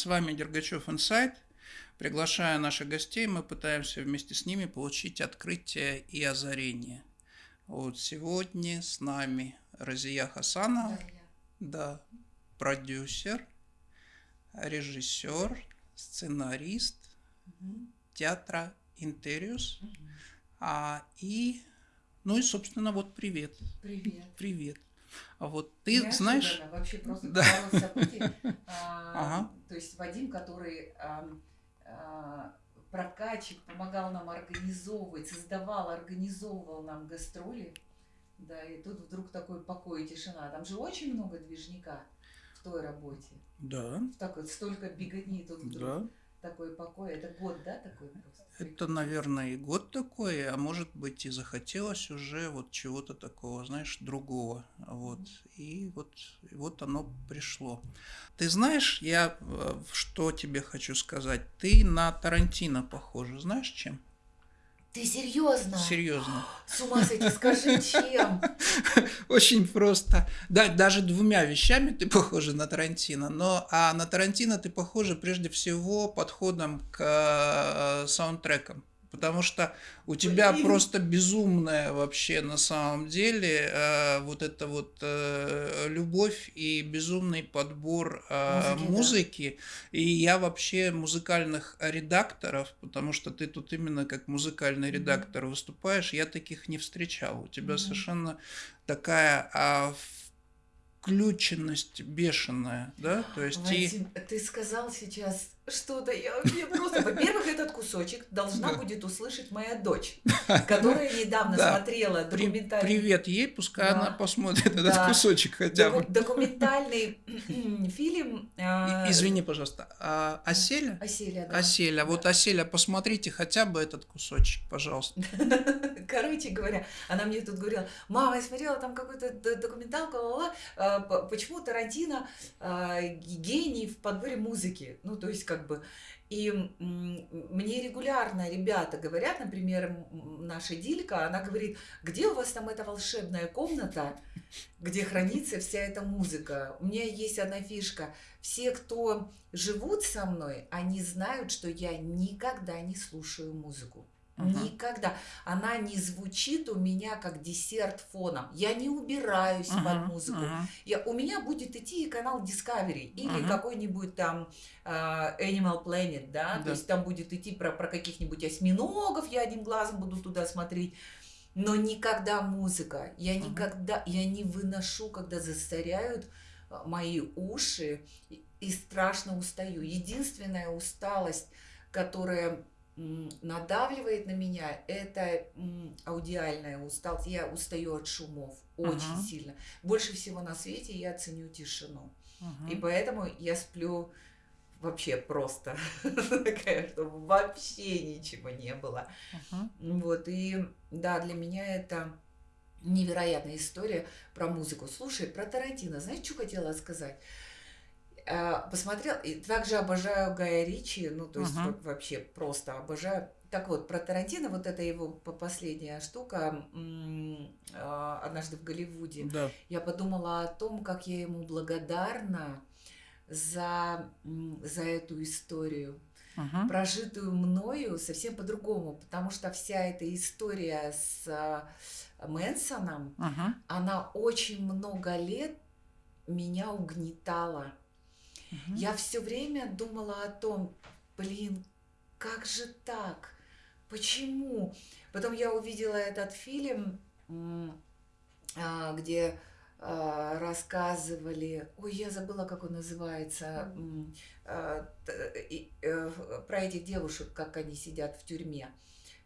С вами Дергачев Инсайт. Приглашая наших гостей, мы пытаемся вместе с ними получить открытие и озарение. Вот сегодня с нами Разия Хасанова, да, продюсер, режиссер, сценарист угу. театра Интериус. Угу. А, и, ну и, собственно, вот привет. Привет. Привет. А вот ты Неожиданно, знаешь... Вообще просто да. событий. А, ага. То есть Вадим, который а, а, прокачик, помогал нам организовывать, создавал, организовывал нам гастроли. Да, и тут вдруг такой покой и тишина. Там же очень много движника в той работе. Да. Так вот, столько беготни тут вдруг. Да. Такой покой. Это год, да, такой просто? Это, наверное, и год такой, а может быть и захотелось уже вот чего-то такого, знаешь, другого. Вот. И вот, и вот оно пришло. Ты знаешь, я э, что тебе хочу сказать? Ты на Тарантино похожа, знаешь чем? Ты серьезно? Серьезно. С ума сойти, скажи, чем? Очень просто. Да, даже двумя вещами ты похожа на Тарантино, но а на Тарантино ты похожа прежде всего подходом к э, саундтрекам потому что у тебя Блин. просто безумная вообще на самом деле э, вот эта вот э, любовь и безумный подбор э, музыки, музыки. Да. и я вообще музыкальных редакторов, потому что ты тут именно как музыкальный редактор mm-hmm. выступаешь, я таких не встречал. У тебя mm-hmm. совершенно такая а, включенность бешеная, да, то есть Вадим, и... ты сказал сейчас что-то, я, я просто, во-первых, этот кусочек должна будет услышать моя дочь, которая недавно смотрела документальный... Привет ей, пускай она посмотрит этот кусочек хотя бы. Документальный фильм... А, извини, пожалуйста, а, Оселя? Оселя, да. Оселя, вот Оселя, посмотрите хотя бы этот кусочек, пожалуйста. Короче говоря, она мне тут говорила, мама, я смотрела там какую-то документалку, а, почему Тарантино гений в подборе музыки, ну, то есть, как как бы. И мне регулярно ребята говорят, например, наша Дилька, она говорит, где у вас там эта волшебная комната, где хранится вся эта музыка. У меня есть одна фишка. Все, кто живут со мной, они знают, что я никогда не слушаю музыку. Никогда. Она не звучит у меня как десерт фоном. Я не убираюсь угу. под музыку. Угу. Я, у меня будет идти канал Discovery или угу. какой-нибудь там uh, Animal Planet, да? да, то есть там будет идти про, про каких-нибудь осьминогов, я одним глазом буду туда смотреть. Но никогда музыка. Я никогда, я не выношу, когда застаряют а, мои уши и страшно устаю. Единственная усталость, которая надавливает на меня, это аудиальная усталость. Я устаю от шумов очень uh-huh. сильно. Больше всего на свете я ценю тишину. Uh-huh. И поэтому я сплю вообще просто такая, чтобы вообще ничего не было. Uh-huh. Вот, и да, для меня это невероятная история про музыку. Слушай, про Тарантино, знаешь, что хотела сказать? А, посмотрел, и также обожаю Гая Ричи, ну, то есть uh-huh. вообще просто обожаю. Так вот, про Тарантино, вот это его последняя штука а, «Однажды в Голливуде», да. я подумала о том, как я ему благодарна за, за эту историю, uh-huh. прожитую мною совсем по-другому, потому что вся эта история с а, Мэнсоном, uh-huh. она очень много лет меня угнетала. Угу. Я все время думала о том, блин, как же так? Почему? Потом я увидела этот фильм, а, где а, рассказывали, ой, я забыла, как он называется, а, э, про этих девушек, как они сидят в тюрьме.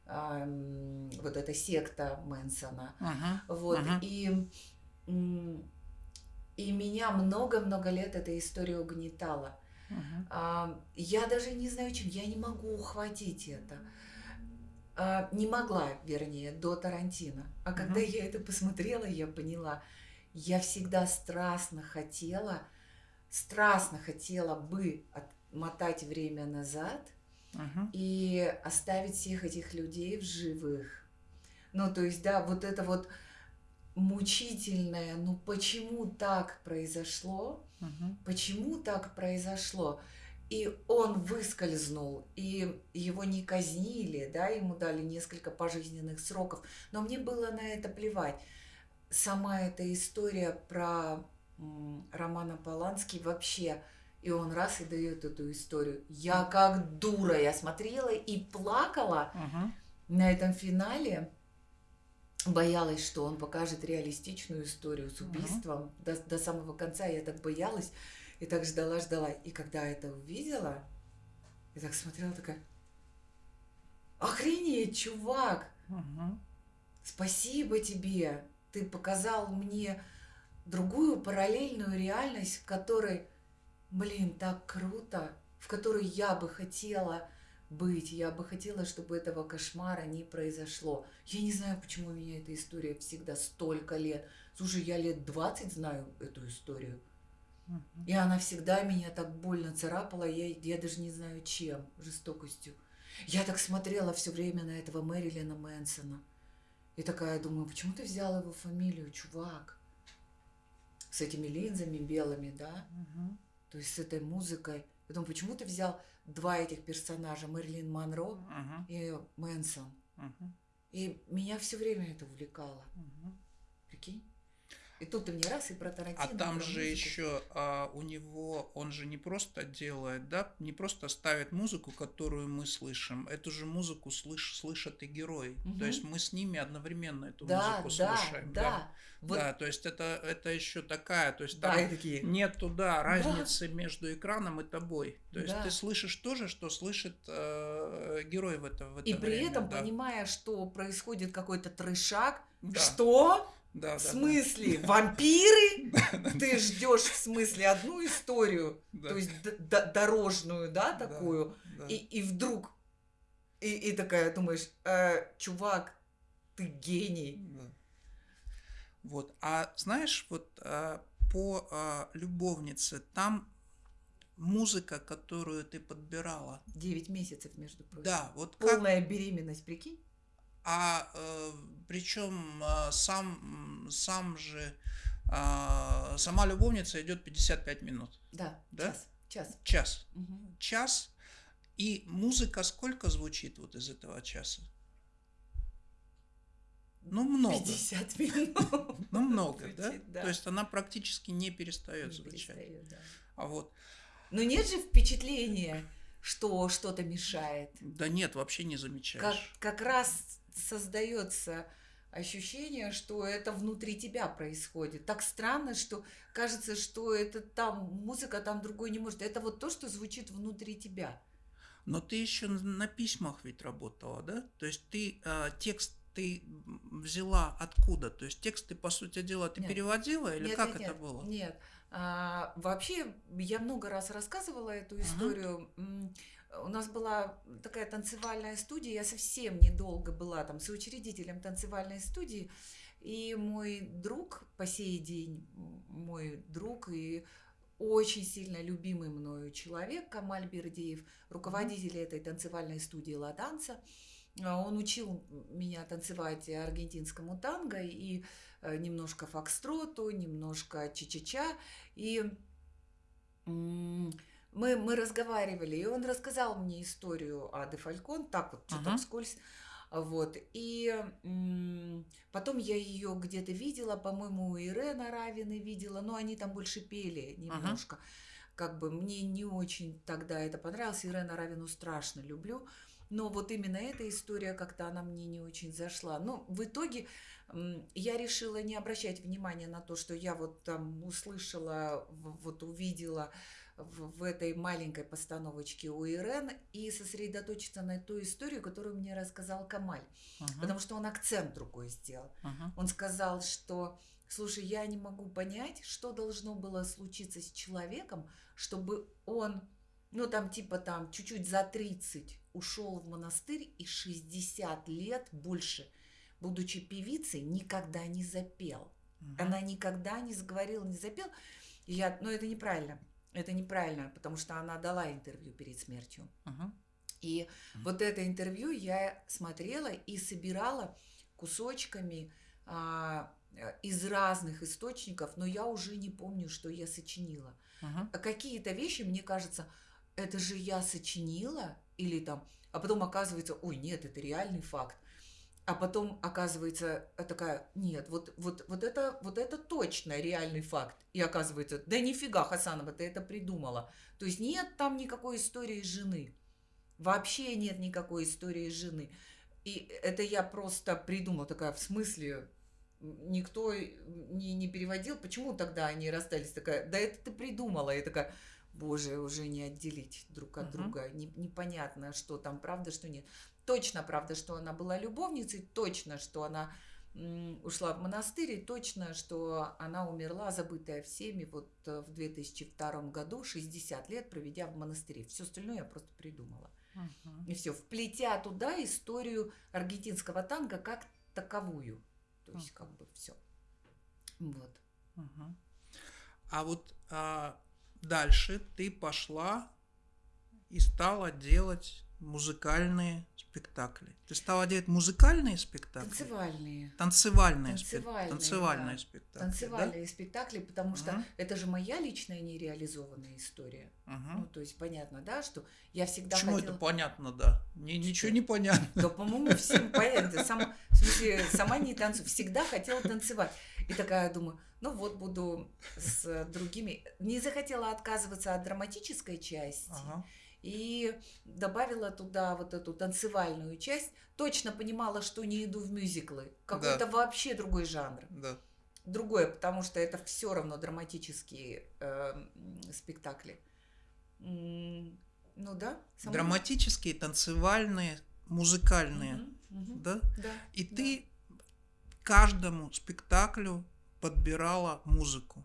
Вот эта секта Мэнсона. Uh-huh. Вот. Uh-huh. И и меня много-много лет эта история угнетала. Uh-huh. Я даже не знаю, чем. Я не могу ухватить это. А, не могла, вернее, до Тарантино. А uh-huh. когда я это посмотрела, я поняла, я всегда страстно хотела, страстно хотела бы отмотать время назад uh-huh. и оставить всех этих людей в живых. Ну, то есть, да, вот это вот мучительное, ну почему так произошло, угу. почему так произошло. и он выскользнул, и его не казнили, да, ему дали несколько пожизненных сроков, но мне было на это плевать. Сама эта история про Романа Полански вообще, и он раз и дает эту историю. Я как дура, я смотрела и плакала Угу. на этом финале, боялась, что он покажет реалистичную историю с убийством. До, до самого конца я так боялась и так ждала, ждала. И когда это увидела, я так смотрела, такая, охренеть, чувак, Угу. спасибо тебе, ты показал мне другую параллельную реальность, в которой, блин, так круто, в которой я бы хотела быть, я бы хотела, чтобы этого кошмара не произошло. Я не знаю, почему у меня эта история всегда столько лет. Слушай, я лет 20 знаю эту историю. И она всегда меня так больно царапала, я, я даже не знаю чем, жестокостью. Я так смотрела все время на этого Мэрилина Мэнсона. И такая думаю, почему ты взял его фамилию, чувак? С этими линзами белыми, да? Угу. То есть с этой музыкой. Думаю, почему ты взял два этих персонажа, Мэрилин Монро Угу. и Мэнсон? Угу. И меня все время это увлекало. Угу. Прикинь? И тут ты мне раз и про Тарантино. А там же музыку. еще а, у него, он же не просто делает, да, не просто ставит музыку, которую мы слышим, эту же музыку слыш, слышат и герои. Мгм. То есть мы с ними одновременно эту Да, музыку да, слушаем. да. Вот, Да, то есть это, это еще такая, то есть да, там и такие. нет туда разницы между экраном и тобой. То есть Да. ты слышишь то же, что слышит э, герой в это, в это И при время, этом, да. понимая, что происходит какой-то трешак, Да, что? Да, В да, смысле? Вампиры? Ты ждешь в смысле одну историю, да, то есть дорожную, да, Да. такую, да. и, и вдруг, и, и такая думаешь, «Э, чувак, ты гений. Да. Вот. А знаешь, вот а, по а, любовнице там музыка, которую ты подбирала. Девять месяцев, между прочим. Да, вот как. Полная беременность, прикинь? А причем сам, м, сам же а, сама любовница идет 55 минут. Да, Да? час. Час. Час. Мгм. Час. И музыка сколько звучит вот из этого часа? Ну, много. 50 минут. Ну, много, да? То есть она практически не перестает Не звучать. перестает, да. А вот, Но нет же впечатления, что что-то мешает. да нет, вообще не Как, замечаешь. как раз создается ощущение, что это внутри тебя происходит. Так странно, что кажется, что это там музыка там другой не может. Это вот то, что звучит внутри тебя. Но ты еще на письмах ведь работала, да? То есть ты а, текст ты взяла откуда? То есть текст ты, по сути дела, ты Нет. переводила или Нет, как нет, это нет, было? Нет. А, вообще, я много раз рассказывала эту историю. М, У нас была такая танцевальная студия, я совсем недолго была там соучредителем танцевальной студии, и мой друг по сей день, мой друг и очень сильно любимый мною человек Камаль Бердеев, руководитель этой танцевальной студии «Ла Данса», а, он учил меня танцевать аргентинскому танго и э, немножко фокстроту, немножко ча-ча-ча. И мы, мы разговаривали, и он рассказал мне историю о Де Фалькон, так вот, что-то Ага. вскользь. Вот. И потом я ее где-то видела, по-моему, у Ирена Равины видела, но они там больше пели немножко. Как бы мне не очень тогда это понравилось. Ирена Равину страшно люблю. Но вот именно эта история как-то она мне не очень зашла. Но в итоге я решила не обращать внимания на то, что я вот там услышала, вот увидела в, в этой маленькой постановочке у Ирен и сосредоточиться на ту историю, которую мне рассказал Камаль. Ага, Потому что он акцент другой сделал. ага. Он сказал, что, слушай, я не могу понять, что должно было случиться с человеком, чтобы он, ну там типа там чуть-чуть за 30 ушел в монастырь и 60 лет больше, будучи певицей, никогда не запел. Мгм. Она никогда не заговорила, не запел. Я, ну это неправильно. Это неправильно, потому что она дала интервью перед смертью. Ага. И Мгм. вот это интервью я смотрела и собирала кусочками а, из разных источников, но я уже не помню, что я сочинила. А Какие-то вещи, мне кажется, это же я сочинила, или там, а потом оказывается, ой, нет, это реальный факт. А потом оказывается такая, нет, вот, вот, вот, это, вот это точно реальный факт. И оказывается, да нифига, Хасанова, ты это придумала. То есть нет там никакой истории жены. Вообще нет никакой истории жены. И это я просто придумала, такая, в смысле, никто не, не переводил, почему тогда они расстались? Такая, да это ты придумала. И такая, боже, уже не отделить друг от uh-huh. друга. Не, непонятно, что там правда, что нет. Точно правда, что она была любовницей, точно, что она ушла в монастырь, и точно, что она умерла, забытая всеми, вот э, в 2002 году, 60 лет проведя в монастыре. Все остальное я просто придумала. Uh-huh. И все, вплетя туда историю аргентинского танго как таковую. То есть, uh-huh. как бы все. Вот. Uh-huh. А вот а, дальше ты пошла и стала делать музыкальные спектакли. Ты стала делать музыкальные спектакли? Танцевальные. Танцевальные, танцевальные, танцевальные да. спектакли. Танцевальные да? спектакли, потому что это же моя личная нереализованная история. Угу. Ну, то есть понятно, да, что я всегда Почему хотела... это понятно, да? Мне ничего не понятно. Да, по-моему, всем понятно. Сам, в смысле, сама не танцую. Всегда хотела танцевать. И такая думаю, ну вот буду с другими. Не захотела отказываться от драматической части. Ага и добавила туда вот эту танцевальную часть, точно понимала, что не иду в мюзиклы. Какой-то да. вообще другой жанр. Да. Другое, потому что это все равно драматические э, спектакли. Ну да. Сама... Драматические, танцевальные, музыкальные. Угу, угу. Да? Да. И да. ты каждому спектаклю подбирала музыку.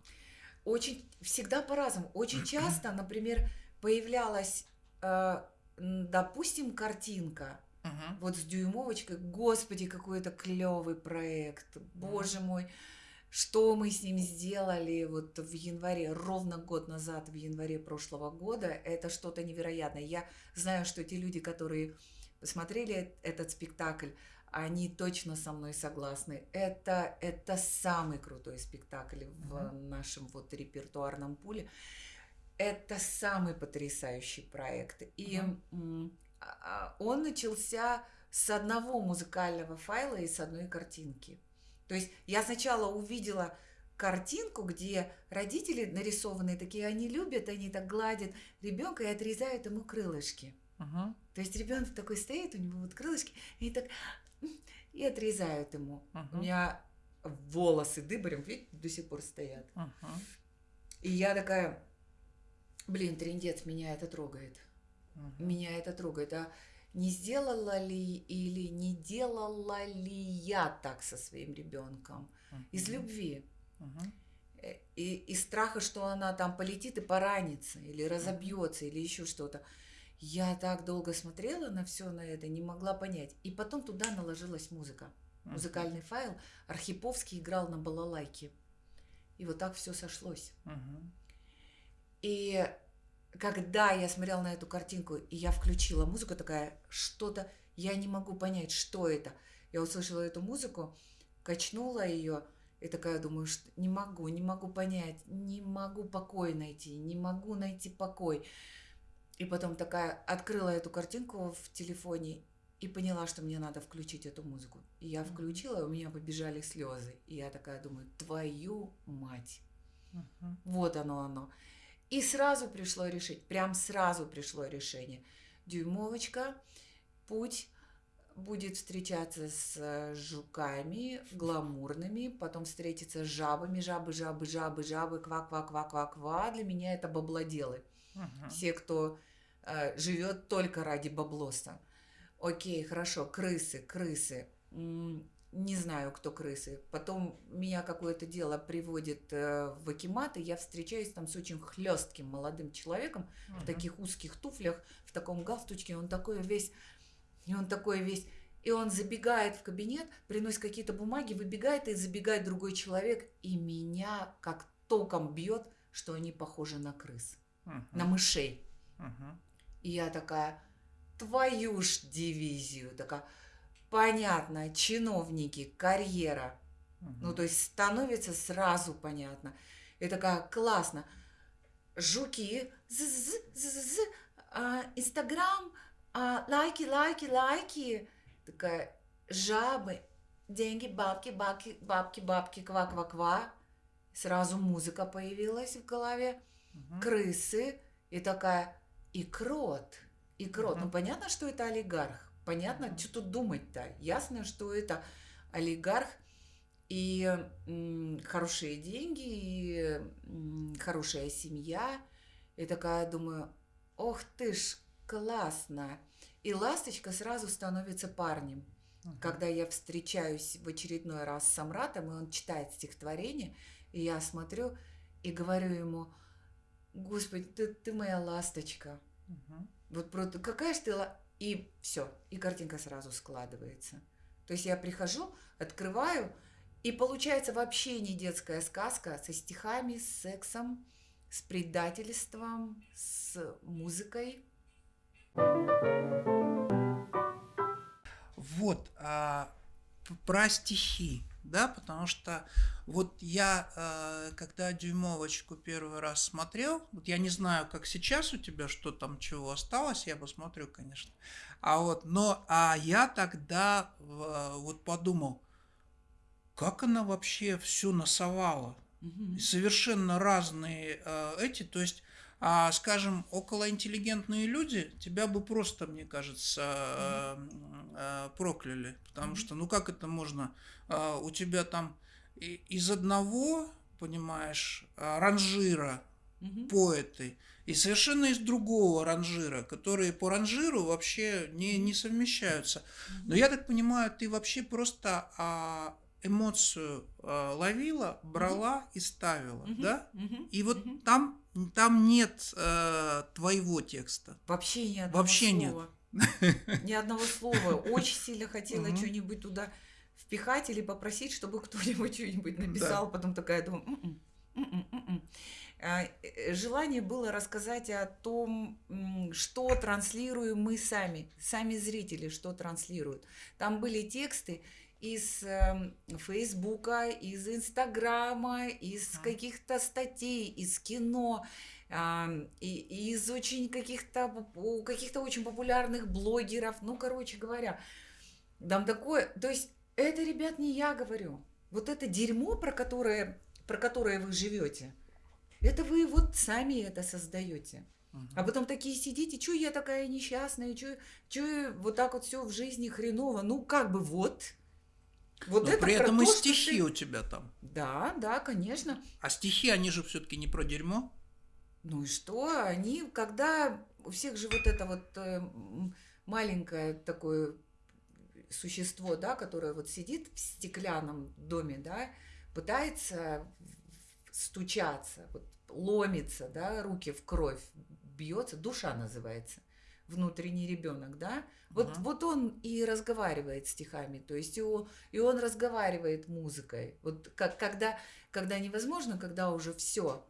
Очень, всегда по-разному. Очень часто, например, появлялась Э, допустим, картинка. Угу. Вот с дюймовочкой, господи, какой это клевый проект, боже мой, что мы с ним сделали вот в январе, ровно год назад, в январе прошлого года, это что-то невероятное. Я знаю, что те люди, которые посмотрели этот спектакль, они точно со мной согласны. Это, это самый крутой спектакль в uh нашем вот репертуарном пуле это самый потрясающий проект. И угу. он начался с одного музыкального файла и с одной картинки. То есть я сначала увидела картинку, где родители нарисованные такие, они любят, они так гладят ребенка и отрезают ему крылышки. Угу. То есть ребенок такой стоит, у него вот крылышки, и так и отрезают ему. Угу. У меня волосы дыборем, видите, до сих пор стоят. Угу. И я такая, Блин, трендец, меня это трогает. Угу. Меня это трогает. А не сделала ли или не делала ли я так со своим ребенком? Угу. Из любви. Угу. И из страха, что она там полетит и поранится, или разобьется, или еще что-то. Я так долго смотрела на все на это, не могла понять. И потом туда наложилась музыка. Музыкальный файл. Архиповский играл на балалайке. И вот так все сошлось. Угу. И когда я смотрела на эту картинку, и я включила музыку, такая, что-то, я не могу понять, что это. Я услышала эту музыку, качнула ее, и такая думаю, что не могу, не могу понять, не могу покой найти, не могу найти покой. И потом такая открыла эту картинку в телефоне и поняла, что мне надо включить эту музыку. И я включила, и у меня побежали слезы. И я такая думаю, твою мать. Uh-huh. Вот оно оно. И сразу пришло решить, прям сразу пришло решение. Дюймовочка, путь будет встречаться с э, жуками гламурными, потом встретиться с жабами, жабы, жабы, жабы, жабы, ква, ква, ква, ква, ква. Для меня это баблоделы. Uh-huh. Все, кто э, живет только ради баблоса. Окей, хорошо, крысы, крысы не знаю, кто крысы. Потом меня какое-то дело приводит э, в Акимат, и я встречаюсь там с очень хлестким молодым человеком uh-huh. в таких узких туфлях, в таком галстучке. Он такой весь, и он такой весь, и он забегает в кабинет, приносит какие-то бумаги, выбегает, и забегает другой человек, и меня как током бьет, что они похожи на крыс, uh-huh. на мышей. Uh-huh. И я такая, твою ж дивизию, такая понятно, чиновники, карьера. Угу. Ну, то есть становится сразу понятно. Это как классно. Жуки, а, Инстаграм, а, лайки, лайки, лайки. Такая, жабы, деньги, бабки, бабки, бабки, бабки, ква-ква-ква. Сразу музыка появилась в голове, Мгм. крысы, и такая, и крот, и крот. Мгм. Ну, понятно, что это олигарх. Понятно, Мгм. что тут думать-то. Ясно, что это олигарх, и м, хорошие деньги, и м, хорошая семья. И такая думаю, ох ты ж, классно. И ласточка сразу становится парнем. Мгм. Когда я встречаюсь в очередной раз с Самратом, и он читает стихотворение, и я смотрю и говорю ему, Господи, ты, ты моя ласточка. Мгм. Вот просто какая же ты... ла-» И все, и картинка сразу складывается. То есть я прихожу, открываю, и получается вообще не детская сказка со стихами, с сексом, с предательством, с музыкой. Вот, а, про стихи, да, потому что вот я, э, когда дюймовочку первый раз смотрел, вот я не знаю, как сейчас у тебя, что там, чего осталось, я посмотрю, конечно. А вот, но а я тогда вот подумал, как она вообще все насовала. Мгм. И совершенно разные э, эти, то есть, а, скажем, околоинтеллигентные люди тебя бы просто, мне кажется, э, прокляли, потому что, ну как это можно, э, у тебя там из одного, понимаешь, э, ранжира Мгм. поэты, и совершенно из другого ранжира, которые по ранжиру вообще не, не совмещаются. Но я так понимаю, ты вообще просто а, эмоцию а, ловила, брала и ставила, Мгм. да? Мгм. И вот Мгм. там, там нет э, твоего текста. Вообще ни одного Вообще нет. Ни одного слова. Очень сильно хотела Мгм. что-нибудь туда впихать или попросить, чтобы кто-нибудь что-нибудь написал. Потом такая думаю, «М-м, м-м, м-м». А, э, Желание было рассказать о том, что транслируем мы сами, сами зрители, что транслируют. Там были тексты из эм, Фейсбука, из Инстаграма, из каких-то статей, из кино, и, и из очень каких-то каких-то очень популярных блогеров. Ну, короче говоря, там такое. То есть это, ребят, не я говорю. Вот это дерьмо, про которое, про которое вы живете, это вы вот сами это создаете. А потом такие сидите, что я такая несчастная, что вот так вот все в жизни хреново. Ну, как бы вот. Вот Но это при этом и то, что стихи ты- у тебя там. Да, да, конечно. А стихи, они же все-таки не про дерьмо. Ну и что? Они, когда у всех же вот это вот э, маленькое такое существо, да, которое вот сидит в стеклянном доме, да, пытается стучаться, вот, ломится, да, руки в кровь, бьется, душа называется, внутренний ребенок, да, вот, Мгм. вот он и разговаривает стихами, то есть и он, и он разговаривает музыкой. Вот как, когда, когда невозможно, когда уже все,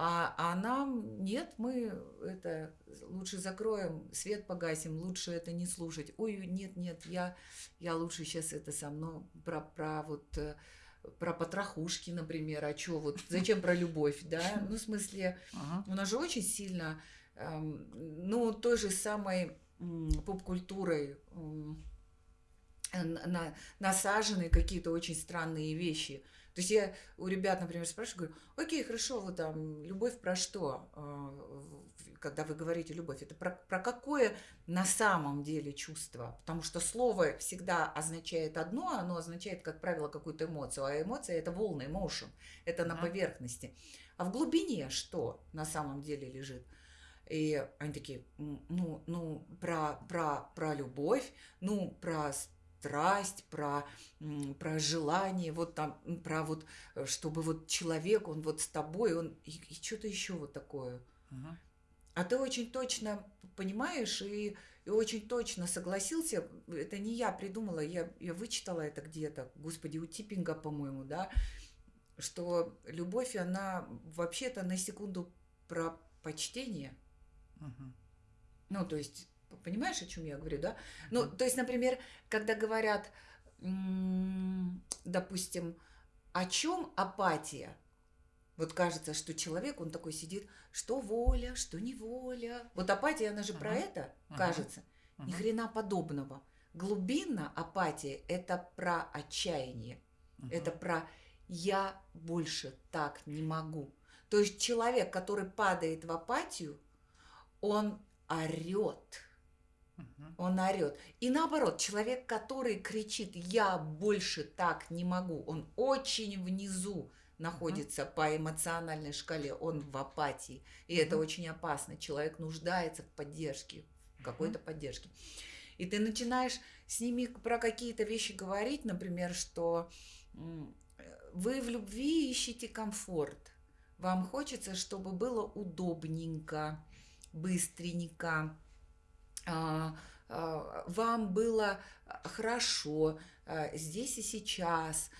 а, а нам нет, мы это лучше закроем, свет погасим, лучше это не слушать. Ой, нет, нет, я, я лучше сейчас это со мной про, про вот э, про потрохушки, например, а чё вот, зачем про любовь, да? Ну, в смысле, Ага. у нас же очень сильно, эм, ну, той же самой поп-культурой на- насажены какие-то очень странные вещи. То есть я у ребят, например, спрашиваю, говорю, окей, хорошо, вот там, любовь про что? А, Когда вы говорите любовь, это про, про какое на самом деле чувство? Потому что слово всегда означает одно, оно означает, как правило, какую-то эмоцию, а эмоция – это волны, emotion, это на Мгм. поверхности. А в глубине что на самом деле лежит? И они такие, «М, ну, ну про, про, про любовь, ну, про страсть, про, про желание, вот там, про вот, э, чтобы вот человек, он вот с тобой, он и, и что-то еще вот такое. Мгм. А ты очень точно понимаешь и, и очень точно согласился. Это не я придумала, я, я вычитала это где-то, господи, у Типпинга, по-моему, да, что любовь, она вообще-то на секунду про почтение. Мгм. Ну, то есть, понимаешь, о чем я говорю, да? Ну, то есть, например, когда говорят, допустим, о чем апатия? Вот кажется, что человек, он такой сидит, что воля, что неволя. Вот апатия, она же про Мгм. это, кажется. Ни Мгм. хрена подобного. Глубинно апатия – это про отчаяние. Мгм. Это про «я больше так не могу». То есть человек, который падает в апатию, он орет. Он орет. И наоборот, человек, который кричит «я больше так не могу», он очень внизу находится по эмоциональной шкале, он в апатии. И это очень опасно. Человек нуждается в поддержке, в какой-то поддержке. И ты начинаешь с ними про какие-то вещи говорить, например, что вы в любви ищете комфорт. Вам хочется, чтобы было удобненько, быстренько, вам было а, хорошо а, здесь и сейчас.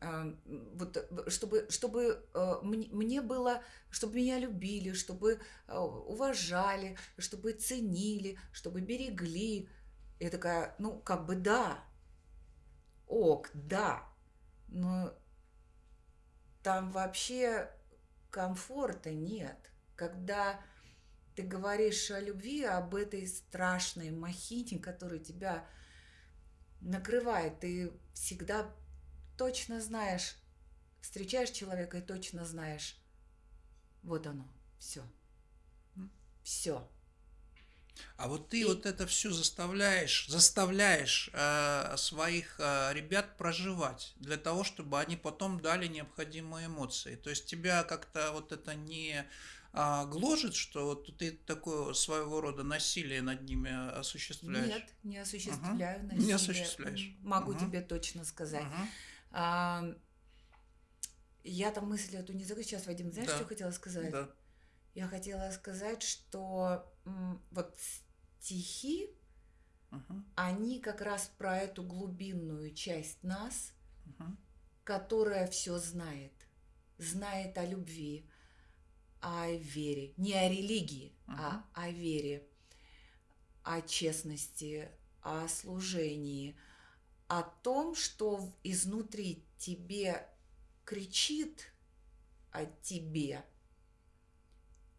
А, Вот, чтобы, чтобы мне было, чтобы меня любили, чтобы уважали, чтобы ценили, чтобы берегли. Я такая, ну, как бы да, ок, да, но там вообще комфорта нет. Когда ты говоришь о любви, об этой страшной махине, которая тебя накрывает, ты всегда точно знаешь, встречаешь человека и точно знаешь, вот оно, все, все. А вот ты И- вот это все заставляешь, заставляешь э, своих э, ребят проживать для того, чтобы они потом дали необходимые эмоции. То есть тебя как-то вот это не а, гложет, что вот ты такое своего рода насилие над ними осуществляешь? Нет, не осуществляю Не насилие. осуществляешь. М, Могу Мгм. тебе точно сказать. Мгм. А, я там мысль эту не закрою. Сейчас, Вадим, знаешь, Да. что хотела сказать? Да. Я хотела сказать, что вот стихи, Мгм. они как раз про эту глубинную часть нас, Мгм. которая все знает. Знает о любви, о вере. Не о религии, а о вере, о честности, о служении, о том, что изнутри тебе кричит о тебе,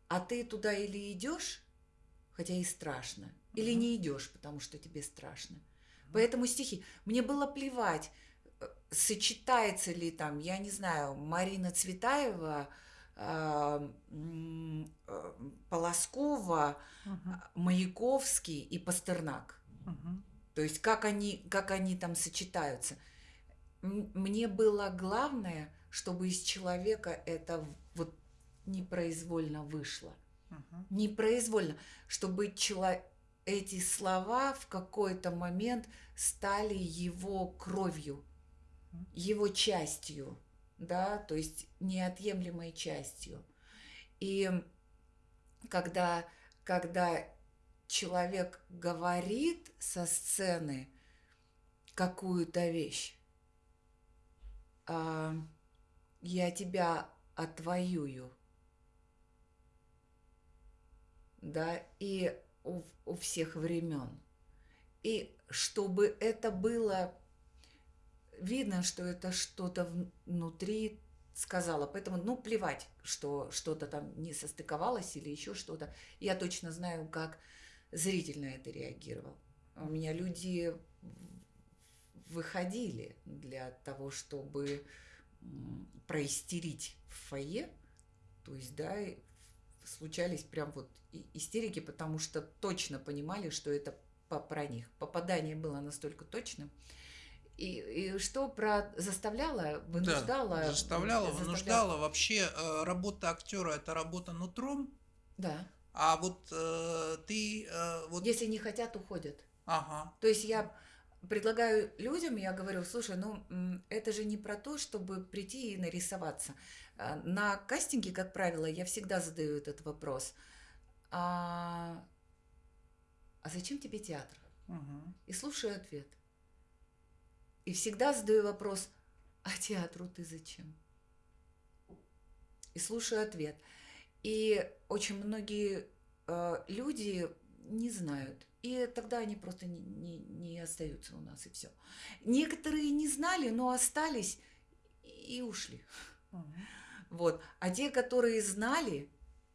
а ты туда или идешь, хотя и страшно, или Мгм. не идешь, потому что тебе страшно. Поэтому стихи. Мне было плевать, э, сочетается ли там, я не знаю, Марина Цветаева, Полоскова, Мгм. Маяковский и Пастернак. Мгм. То есть как они, как они там сочетаются. Мне было главное, чтобы из человека это вот непроизвольно вышло. Мгм. Непроизвольно, чтобы чело- эти слова в какой-то момент стали его кровью, его частью, да, то есть неотъемлемой частью. И когда, когда человек говорит со сцены какую-то вещь, а, я тебя отвоюю, да, и у, у всех времен. И чтобы это было видно, что это что-то внутри сказала. Поэтому, ну, плевать, что что-то там не состыковалось или еще что-то. Я точно знаю, как зритель на это реагировал. У меня люди выходили для того, чтобы проистерить в фойе. То есть, да, случались прям вот истерики, потому что точно понимали, что это про них. Попадание было настолько точным. И, и что про заставляла, вынуждала? Да, заставляла, заставляла. вынуждала. Вообще э, работа актера это работа нутром, Да. а вот э, ты э, вот, Если не хотят, уходят. ага, То есть я предлагаю людям, я говорю, слушай, ну это же не про то, чтобы прийти и нарисоваться. А, На кастинге, как правило, я всегда задаю этот вопрос. А, а зачем тебе театр? мгм, И слушаю ответ. И всегда задаю вопрос, а театру ты зачем? И слушаю ответ. И очень многие э, люди не знают. И тогда они просто не, не, не остаются у нас, и все. Некоторые не знали, но остались и ушли. Вот. А те, которые знали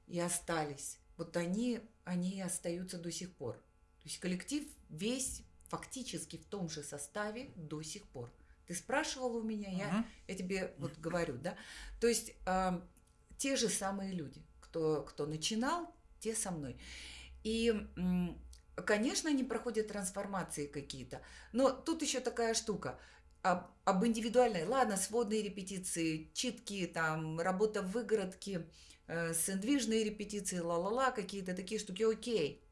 и остались, вот они, они остаются до сих пор. То есть коллектив весь фактически в том же составе до сих пор. Ты спрашивал у меня, я, я тебе вот говорю, да? То есть а, те же самые люди, кто, кто начинал, те со мной. И, конечно, они проходят трансформации какие-то. Но тут еще такая штука. Об, об индивидуальной, ладно, сводные репетиции, читки, там, работа в выгородке, э, сэндвижные репетиции, ла-ла-ла, какие-то такие штуки, окей.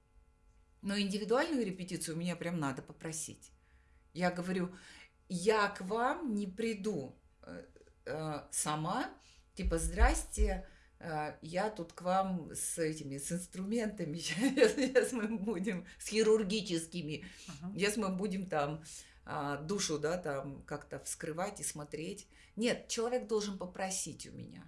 Но индивидуальную репетицию меня прям надо попросить. Я говорю, я к вам не приду э, э, сама, типа, здрасте, э, я тут к вам с этими, с инструментами, сейчас мы будем, с хирургическими. Сейчас мы будем там а, душу, да, там как-то вскрывать и смотреть. Нет, человек должен попросить у меня.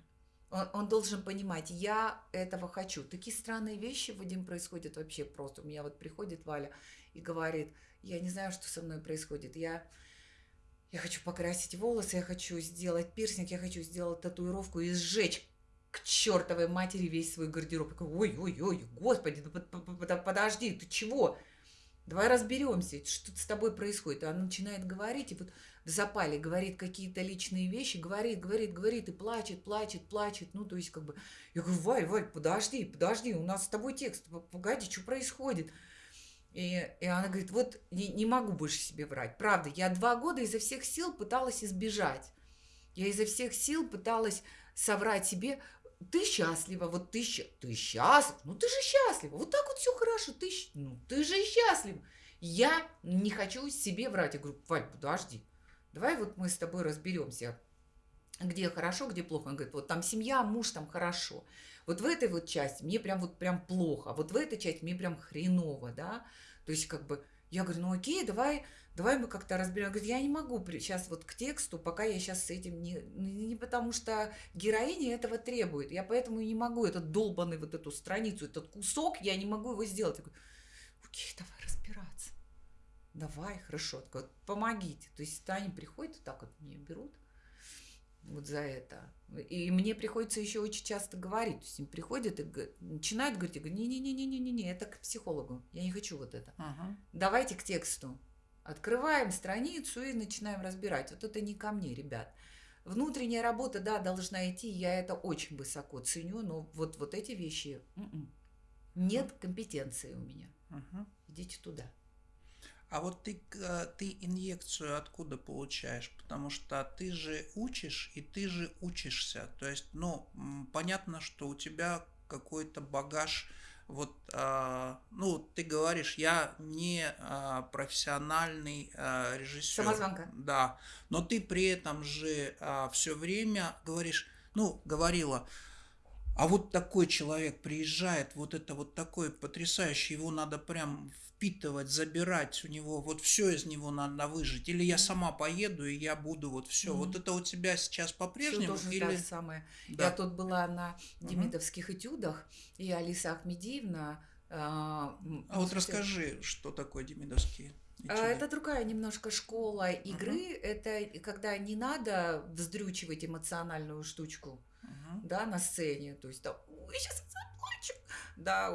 Он, он должен понимать, я этого хочу. Такие странные вещи, Вадим, происходят вообще просто. У меня вот приходит Валя и говорит, я не знаю, что со мной происходит. Я, я хочу покрасить волосы, я хочу сделать пирсинг, я хочу сделать татуировку и сжечь к чертовой матери весь свой гардероб. Ой-ой-ой, господи, ну под- под- под- подожди, ты чего? Давай разберемся, что с тобой происходит. Она начинает говорить, и вот в запале говорит какие-то личные вещи, говорит, говорит, говорит, и плачет, плачет, плачет. Ну, то есть, как бы, я говорю, Валь, Валь, подожди, подожди, у нас с тобой текст, погоди, что происходит? И, и она говорит, вот не, не могу больше себе врать. Правда, я два года изо всех сил пыталась избежать. Я изо всех сил пыталась соврать себе, ты счастлива, вот ты, ты счастлив, ну ты же счастлива, вот так вот все хорошо, ты, ну ты же счастлив. Я не хочу себе врать. Я говорю, Валь, подожди, давай вот мы с тобой разберемся, где хорошо, где плохо. Он говорит, вот там семья, муж, там хорошо. Вот в этой вот части мне прям вот прям плохо, а вот в этой части мне прям хреново, да. То есть как бы я говорю, ну окей, давай, давай мы как-то разберем. Говорит, я не могу сейчас вот к тексту, пока я сейчас с этим не, не потому что героиня этого требует. Я поэтому и не могу этот долбанный вот эту страницу, этот кусок, я не могу его сделать. Я говорю, окей, давай разбираться. Давай, хорошо. Так вот, помогите. То есть они приходят, вот так вот мне берут вот за это. И мне приходится еще очень часто говорить. То есть им приходят и начинают говорить, я говорю, не-не-не-не-не-не, это к психологу. Я не хочу вот это. Мгм. Давайте к тексту. Открываем страницу и начинаем разбирать. Вот это не ко мне, ребят. Внутренняя работа, да, должна идти, я это очень высоко ценю, но вот, вот эти вещи м-м. нет компетенции у меня. Мгм. Идите туда. А вот ты, э, ты инъекцию откуда получаешь? Потому что ты же учишь, и ты же учишься. То есть, ну, понятно, что у тебя какой-то багаж. Вот, а, ну, ты говоришь, я не а, профессиональный а, режиссер. Самозванка. Да, но ты при этом же все время говоришь, ну, говорила, а вот такой человек приезжает, вот это вот такой потрясающий, его надо прям впитывать, забирать у него, вот все из него надо выжить. Или я сама поеду, и я буду вот все. Мгм. Вот это у тебя сейчас по-прежнему? тоже или... самое. Да. Я тут была на демидовских этюдах, и Алиса Ахмедиевна... а, м, А вот расскажи, что такое демидовские а, этюды? Это другая немножко школа игры. Это когда не надо вздрючивать эмоциональную штучку, Мгм. да, на сцене. То есть там, ой, сейчас заплачу. Да,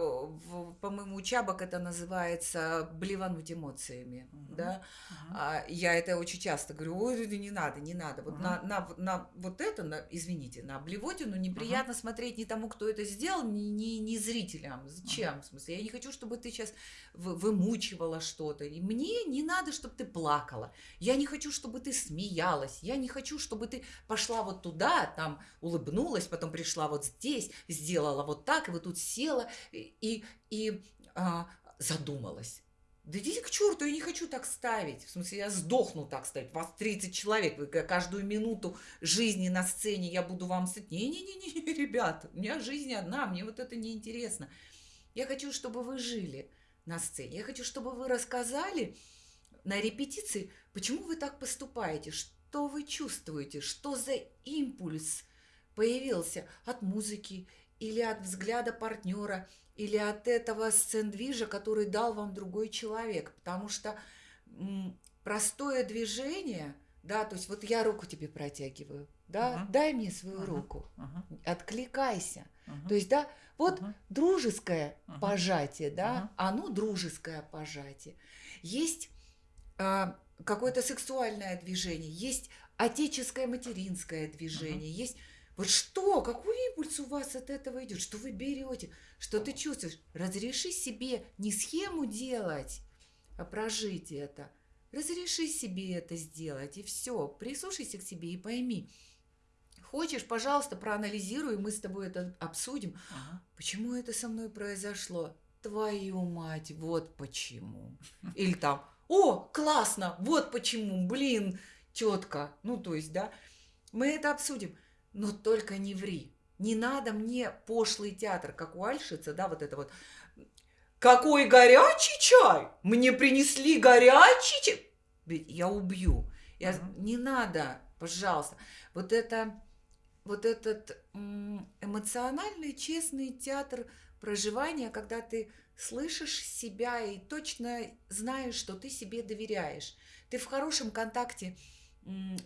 по-моему, у чабок это называется блевануть эмоциями, Мгм. да. Мгм. А я это очень часто говорю, ой, не надо, не надо. Вот Мгм. на, на, на вот это, на, извините, на блевотину неприятно смотреть не тому, кто это сделал, ни, ни, ни зрителям. Зачем? В смысле, я не хочу, чтобы ты сейчас вымучивала что-то. И мне не надо, чтобы ты плакала. Я не хочу, чтобы ты смеялась. Я не хочу, чтобы ты пошла вот туда, там улыбнулась, потом пришла вот здесь, сделала вот так, и вот тут села и, и, а, задумалась. Да идите к черту, я не хочу так ставить. В смысле, я сдохну так ставить. Вас 30 человек, вы ка- каждую минуту жизни на сцене я буду вам ставить. Не-не-не, ребята, у меня жизнь одна, мне вот это не интересно. Я хочу, чтобы вы жили на сцене. Я хочу, чтобы вы рассказали на репетиции, почему вы так поступаете, что вы чувствуете, что за импульс появился от музыки или от взгляда партнера, или от этого сцендвижа, который дал вам другой человек. Потому что простое движение да, то есть вот я руку тебе протягиваю, да, Мгм. дай мне свою Мгм. руку, Мгм. откликайся. Мгм. То есть, да, вот Мгм. дружеское Мгм. пожатие, да, Мгм. оно дружеское пожатие. Есть а, какое-то сексуальное движение, есть отеческое материнское движение, есть вот что, какой импульс у вас от этого идет, что вы берете, что ты чувствуешь. Разреши себе не схему делать, а прожить это. Разреши себе это сделать, и все. Прислушайся к себе и пойми. Хочешь, пожалуйста, проанализируй, мы с тобой это обсудим. Мгм. Почему это со мной произошло? Твою мать, вот почему. Или там, о, классно, вот почему, блин, тетка. Ну, то есть, да, мы это обсудим. Но только не ври. Не надо мне пошлый театр, как у Альшица, да, вот это вот. Какой горячий чай! Мне принесли горячий чай! Я убью. Я... Мгм. Не надо, пожалуйста. Вот это, вот этот эмоциональный, честный театр проживания, когда ты слышишь себя и точно знаешь, что ты себе доверяешь. Ты в хорошем контакте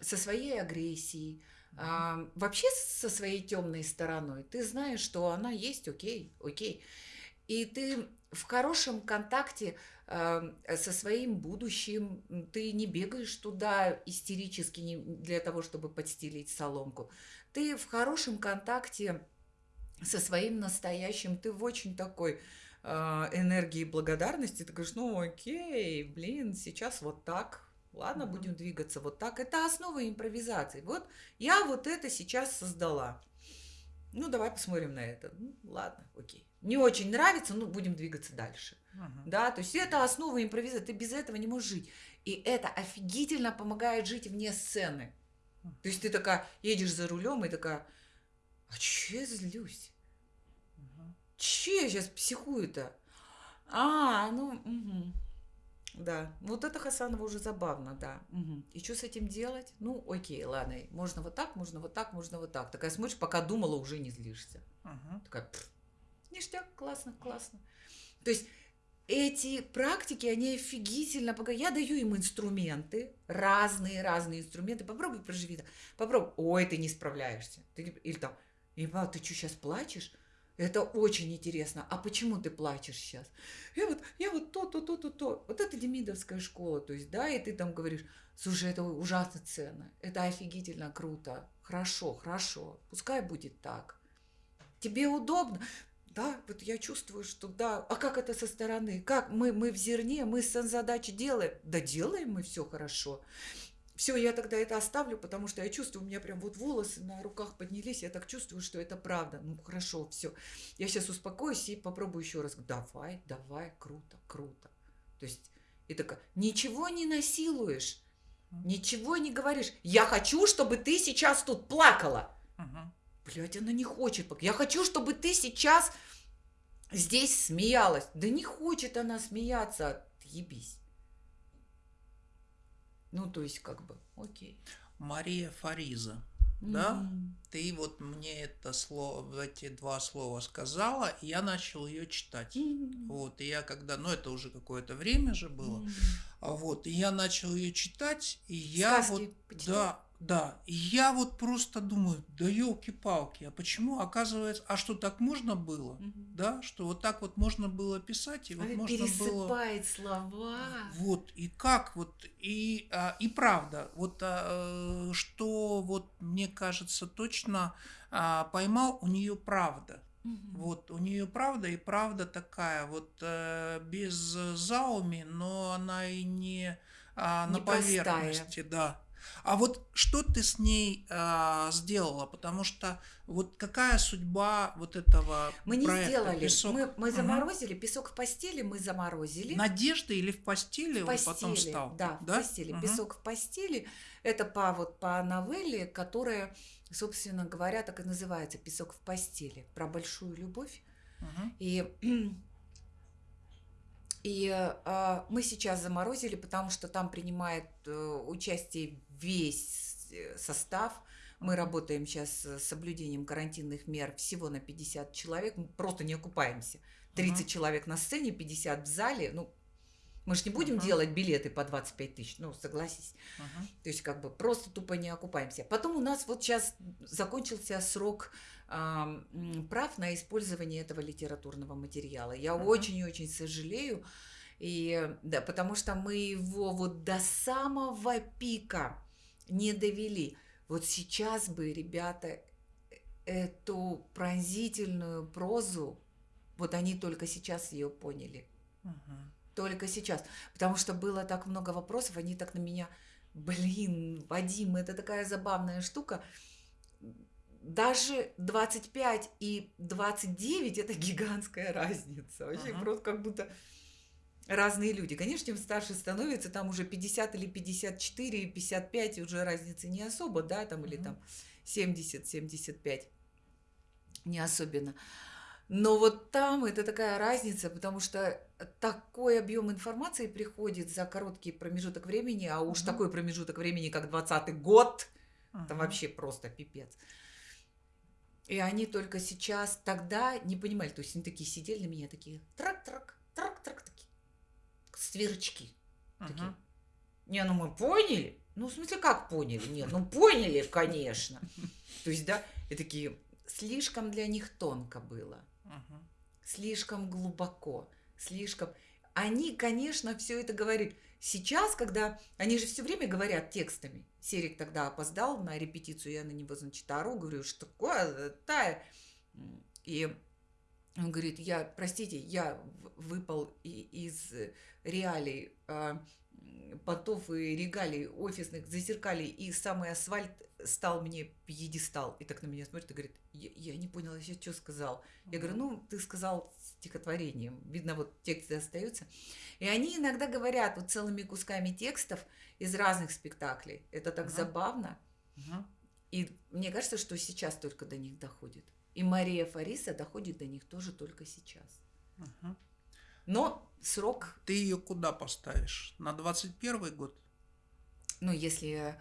со своей агрессией, а, вообще со своей темной стороной. Ты знаешь, что она есть, окей, окей. И ты в хорошем контакте а, со своим будущим. Ты не бегаешь туда истерически для того, чтобы подстелить соломку. Ты в хорошем контакте со своим настоящим. Ты в очень такой а, энергии благодарности. Ты говоришь, ну окей, блин, сейчас вот так. Ладно, Мгм. будем двигаться вот так. Это основа импровизации. Вот я вот это сейчас создала. Ну, давай посмотрим на это. Ну, ладно, окей. Не очень нравится, ну, будем двигаться дальше. Мгм. Да, то есть это основа импровизации. Ты без этого не можешь жить. И это офигительно помогает жить вне сцены. То есть ты такая едешь за рулем и такая, а че я злюсь? Мгм. Че я сейчас психую-то? А, ну, мгм. Да. Вот это Хасанова уже забавно, да. Мгм. И что с этим делать? Ну, окей, ладно. Можно вот так, можно вот так, можно вот так. Такая смотришь, пока думала, уже не злишься. Мгм. Такая, «Пф, ништяк, классно, классно. То есть эти практики, они офигительно помогают. Я даю им инструменты, разные-разные инструменты. Попробуй проживи. Попробуй. Ой, ты не справляешься. Ты не- Или там, Еба, ты что, сейчас плачешь? Это очень интересно. А почему ты плачешь сейчас? Я вот, я вот то, то, то, то, то. Вот это демидовская школа, то есть, да, и ты там говоришь, слушай, это ужасно ценно, это офигительно круто, хорошо, хорошо, пускай будет так. Тебе удобно? Да, вот я чувствую, что да. А как это со стороны? Как мы, мы в зерне, мы задачи делаем? Да делаем мы все хорошо. Все, я тогда это оставлю, потому что я чувствую, у меня прям вот волосы на руках поднялись, я так чувствую, что это правда. Ну хорошо, все. Я сейчас успокоюсь и попробую еще раз. Давай, давай, круто, круто. То есть и такая, ничего не насилуешь, ничего не говоришь. Я хочу, чтобы ты сейчас тут плакала. Мгм. Блять, она не хочет. Я хочу, чтобы ты сейчас здесь смеялась. Да не хочет она смеяться. Ебись. Ну, то есть, как бы, окей. Мария Фариза. Да? М. Ты вот мне это слово, эти два слова сказала, и я начал ее читать. М. Вот, и я когда, ну это уже какое-то время же было, а вот, и я начал ее читать, и я Сказки вот, почитал? да, да, и я вот просто думаю, да елки-палки, а почему, оказывается, а что так можно было, Мгм. да, что вот так вот можно было писать, и вот Она можно было... пересыпает слова. Вот, и как вот, и, а, и правда, вот а, что вот мне кажется точно а, поймал у нее правда. Вот, у нее правда и правда такая, вот э, без зауми, но она и не а, на поверхности, да. А вот что ты с ней а, сделала? Потому что вот какая судьба вот этого Мы не проекта сделали. «Песок»? Мы, мы заморозили. Песок в постели мы заморозили. Надежда или в постели в он потом постели, стал? Да, в постели. Мгм. Песок в постели. Это по, вот, по новелле, которая, собственно говоря, так и называется «Песок в постели». Про большую любовь. Мгм. И, и а, мы сейчас заморозили, потому что там принимает э, участие весь э, состав. Мы работаем сейчас с соблюдением карантинных мер всего на 50 человек. Мы просто не окупаемся. 30 Мгм. человек на сцене, 50 в зале. Ну, Мы же не будем Мгм. делать билеты по 25 тысяч, ну, согласись. Мгм. То есть как бы просто тупо не окупаемся. Потом у нас вот сейчас закончился срок м, прав на использование этого литературного материала. Я Мгм. очень и очень сожалею. И да, потому что мы его вот до самого пика не довели. Вот сейчас бы, ребята, э- эту пронзительную прозу, вот они только сейчас ее поняли. Мгм. Только сейчас. Потому что было так много вопросов, они так на меня, блин, Вадим, это такая забавная штука. Даже 25 и 29 это гигантская разница. Вообще Ага. просто как будто разные люди. Конечно, чем старше становится, там уже 50 или 54, и 55 уже разницы не особо, да, там или Мгм. там 70, 75. Не особенно. Но вот там это такая разница, потому что такой объем информации приходит за короткий промежуток времени, а уж Мгм. такой промежуток времени, как 20 год, это Мгм. вообще просто пипец. И они только сейчас тогда не понимали, то есть они такие сидели на меня, такие трак-трак, трак-трак, такие сверчки. такие. Мгм. Не, ну мы поняли. Ну, в смысле, как поняли? Нет, ну поняли, конечно. То есть, да, и такие, слишком для них тонко было, Мгм. слишком глубоко, слишком... Они, конечно, все это говорили. Сейчас, когда... Они же все время говорят текстами. Серик тогда опоздал на репетицию, я на него, значит, ору, говорю, что такое, тая. И он говорит, я, простите, я выпал из реалий, а, м, понтов и регалий офисных зазеркалей, и самый асфальт стал мне пьедестал. И так на меня смотрит и говорит, я, я не поняла, я что сказал. Я говорю, ну, ты сказал стихотворением. Видно, вот тексты остаются. И они иногда говорят вот целыми кусками текстов из разных спектаклей. Это так Ага. забавно. Мгм. И мне кажется, что сейчас только до них доходит. И Мария Фариса доходит до них тоже только сейчас. Мгм. Но срок, Ты ее куда поставишь? На 21 год? ну, если,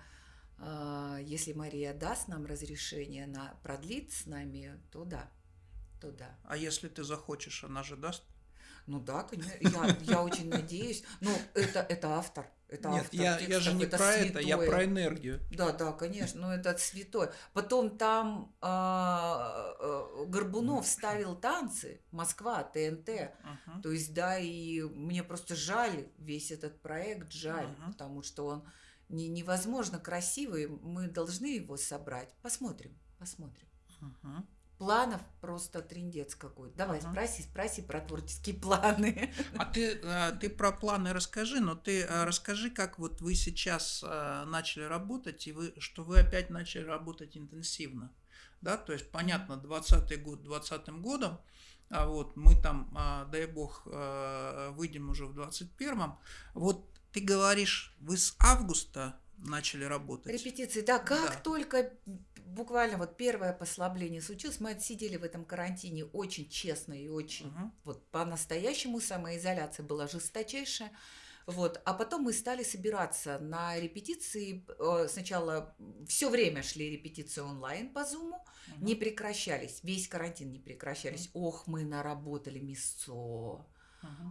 э, если Мария даст нам разрешение на продлить с нами, то да. То да. А если ты захочешь, она же даст? Ну да, конечно. Я, я очень надеюсь. Ну, это, это автор. Это Нет, я, я же текстов, не про это, я святое. про энергию. Да, да, конечно, но это святой. Потом там а, а, Горбунов ставил танцы, Москва, ТНТ. Мгм. То есть, да, и мне просто жаль весь этот проект, жаль, Мгм. потому что он не, невозможно красивый, мы должны его собрать. Посмотрим, посмотрим. Мгм. Планов просто трендец какой-то. Давай, Ага. спроси, спроси про творческие планы. А ты, э, ты про планы расскажи, но ты э, расскажи, как вот вы сейчас э, начали работать, и вы, что вы опять начали работать интенсивно. Да, то есть, понятно, 20 год 20 годом, а вот мы там, дай бог, выйдем уже в 21-м. Вот ты говоришь, вы с августа начали работать. Репетиции, да, как Да. только буквально вот первое послабление случилось, мы отсидели в этом карантине очень честно и очень Мгм. вот по-настоящему самоизоляция была жесточайшая. Вот. А потом мы стали собираться на репетиции. Э, Сначала все время шли репетиции онлайн по Зуму, Мгм. не прекращались, весь карантин не прекращались. Ох, мы наработали мясо.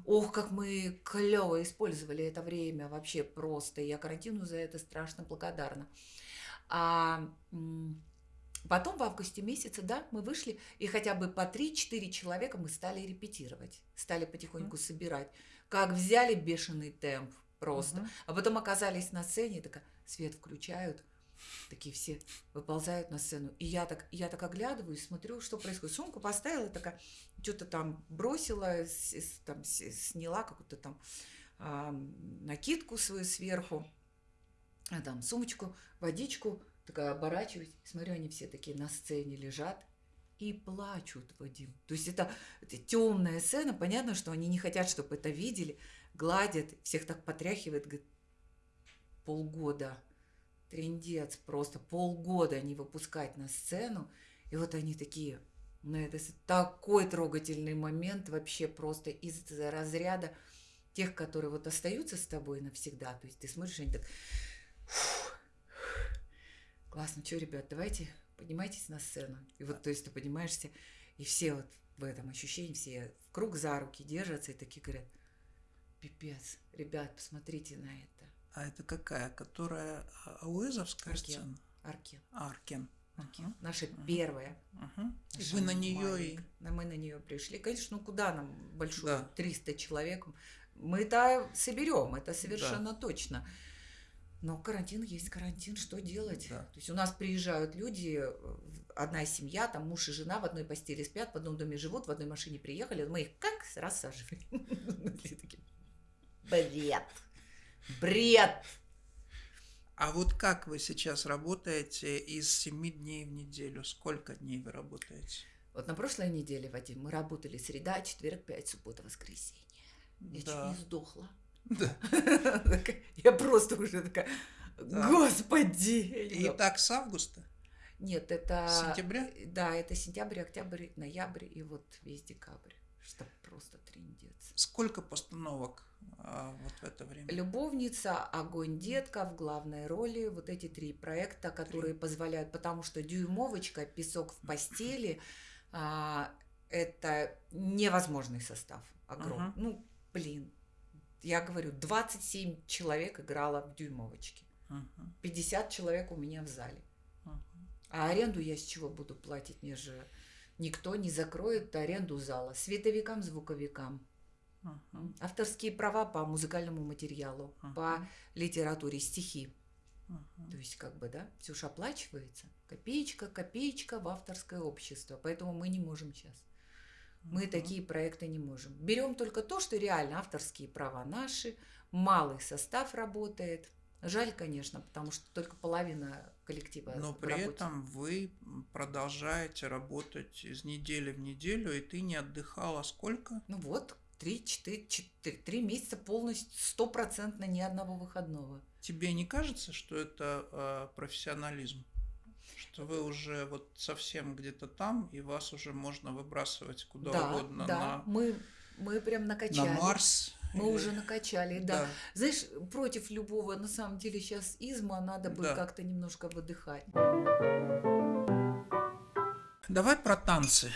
Ох, как мы клево использовали это время, вообще просто. Я карантину за это страшно благодарна. А потом в августе месяце, да, мы вышли, и хотя бы по 3-4 человека мы стали репетировать, стали потихоньку собирать. Как взяли бешеный темп просто. Мгм. А потом оказались на сцене, такая, свет включают, такие все выползают на сцену. И я так, я так оглядываюсь, смотрю, что происходит. Сумку поставила, такая, что-то там бросила, с- там, с- сняла какую-то там а, накидку свою сверху, а там сумочку, водичку, такая оборачиваюсь, смотрю, они все такие на сцене лежат и плачут, Вадим. То есть это, это темная сцена, понятно, что они не хотят, чтобы это видели, гладят, всех так потряхивает, говорит, полгода, трендец, просто полгода не выпускать на сцену, и вот они такие, ну это такой трогательный момент вообще просто из разряда тех, которые вот остаются с тобой навсегда, то есть ты смотришь, они так, «Фух, классно, что, ребят, давайте поднимайтесь на сцену, и вот, то есть ты поднимаешься, и все вот в этом ощущении, все в круг за руки держатся и такие говорят, пипец. Ребят, посмотрите на это. А это какая? Которая ауэзовская Аркен. сцена? Аркен. Аркен. Аркен. Мгм. Наша Мгм. первая. Наша Вы на нее и... Да, мы на нее пришли. Конечно, ну куда нам большую, Да. 300 человек. Мы это соберем, это совершенно точно. Но карантин есть карантин, что делать? Да. То есть у нас приезжают люди, э, одна семья, там муж и жена в одной постели спят, в одном доме живут, в одной машине приехали, мы их как рассаживаем. Такие, Бред! А вот как вы сейчас работаете из 7 дней в неделю? Сколько дней вы работаете? Вот на прошлой неделе, Вадим, мы работали среда, четверг, пять, суббота, воскресенье. Я чуть Да. не сдохла. Да. Я просто уже такая, господи! И могу». так с августа? Нет, это... Сентября? Да, это сентябрь, октябрь, ноябрь и вот весь декабрь. Что просто трендец. Сколько постановок вот в это время? Любовница, огонь детка в главной роли. Вот эти три проекта, которые позволяют, потому что дюймовочка, песок в постели, а, это невозможный состав. Огромный. Мгм. Ну, блин. Я говорю, 27 человек играло в дюймовочке. Мгм. 50 человек у меня в зале. Мгм. А аренду я с чего буду платить? Мне же никто не закроет аренду зала. Световикам, звуковикам. Мгм. Авторские права по музыкальному материалу, Мгм. по литературе, стихи. Мгм. То есть, как бы, да, все же оплачивается. Копеечка, копеечка в авторское общество. Поэтому мы не можем сейчас. Мы такие проекты не можем. Берем только то, что реально авторские права наши, малый состав работает. Жаль, конечно, потому что только половина коллектива. Но при работе. этом вы продолжаете работать из недели в неделю, и ты не отдыхала сколько? Ну вот, три, четыре, четыре, три месяца полностью, стопроцентно ни одного выходного. Тебе не кажется, что это э, профессионализм? Что вы уже вот совсем где-то там, и вас уже можно выбрасывать куда да, угодно да, мы, мы прям на, накачали. на Марс. Мы или- уже накачали, да. Знаешь, против любого, на самом деле, сейчас изма, надо бы Да. как-то немножко выдыхать. Давай про танцы.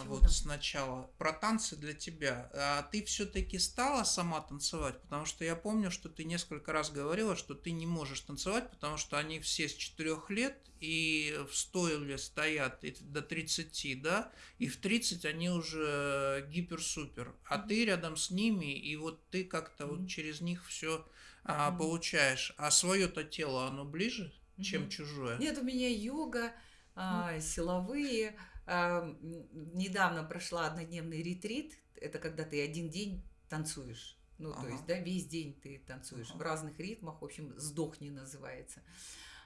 А, Вот там? сначала про танцы для тебя. А ты все-таки стала сама танцевать, потому что я помню, что ты несколько раз говорила, что ты не можешь танцевать, потому что они все с 4 лет и в стойле стоят и до 30, да, и в 30 они уже гипер-супер, а Мгм. ты рядом с ними, и вот ты как-то Мгм. вот через них все Мгм. получаешь. А свое-то тело, оно ближе, чем Мгм. чужое? Нет, у меня йога, а, силовые. А, недавно прошла однодневный ретрит. Это когда ты один день танцуешь. Ну, то Ага. есть, да, весь день ты танцуешь Ага. в разных ритмах. В общем, «Сдохни» называется.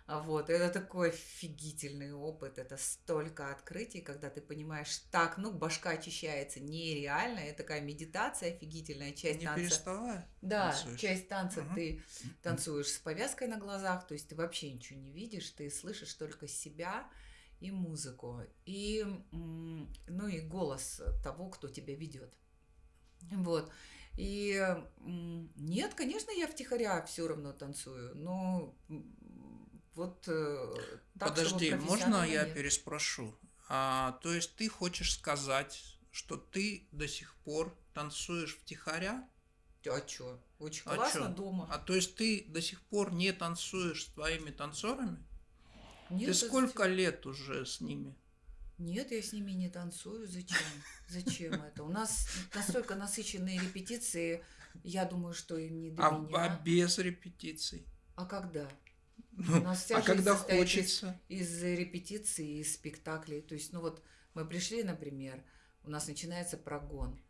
А Вот, это такой офигительный опыт, это столько открытий, когда ты понимаешь, так, ну, башка очищается нереально, это такая медитация офигительная, часть Не танца. переставая? Да, танцуешь? часть танца Мгм. ты танцуешь с повязкой на глазах, то есть ты вообще ничего не видишь, ты слышишь только себя и музыку, и, ну и голос того, кто тебя ведет. Вот. И нет, конечно, я втихаря все равно танцую, но вот э, так, Подожди, можно я нет. переспрошу? А, то есть ты хочешь сказать, что ты до сих пор танцуешь втихаря? А чё? Очень А классно чё? дома. А то есть ты до сих пор не танцуешь с твоими танцорами? Нет, ты сколько лет уже с ними? Нет, я с ними не танцую. Зачем? Зачем это? У нас настолько насыщенные репетиции, я думаю, что им не до А, меня. а без репетиций? А когда? Ну, нас вся а когда состоит из- хочется? Из репетиций, из спектаклей. То есть, ну вот мы пришли, например, у нас начинается прогон.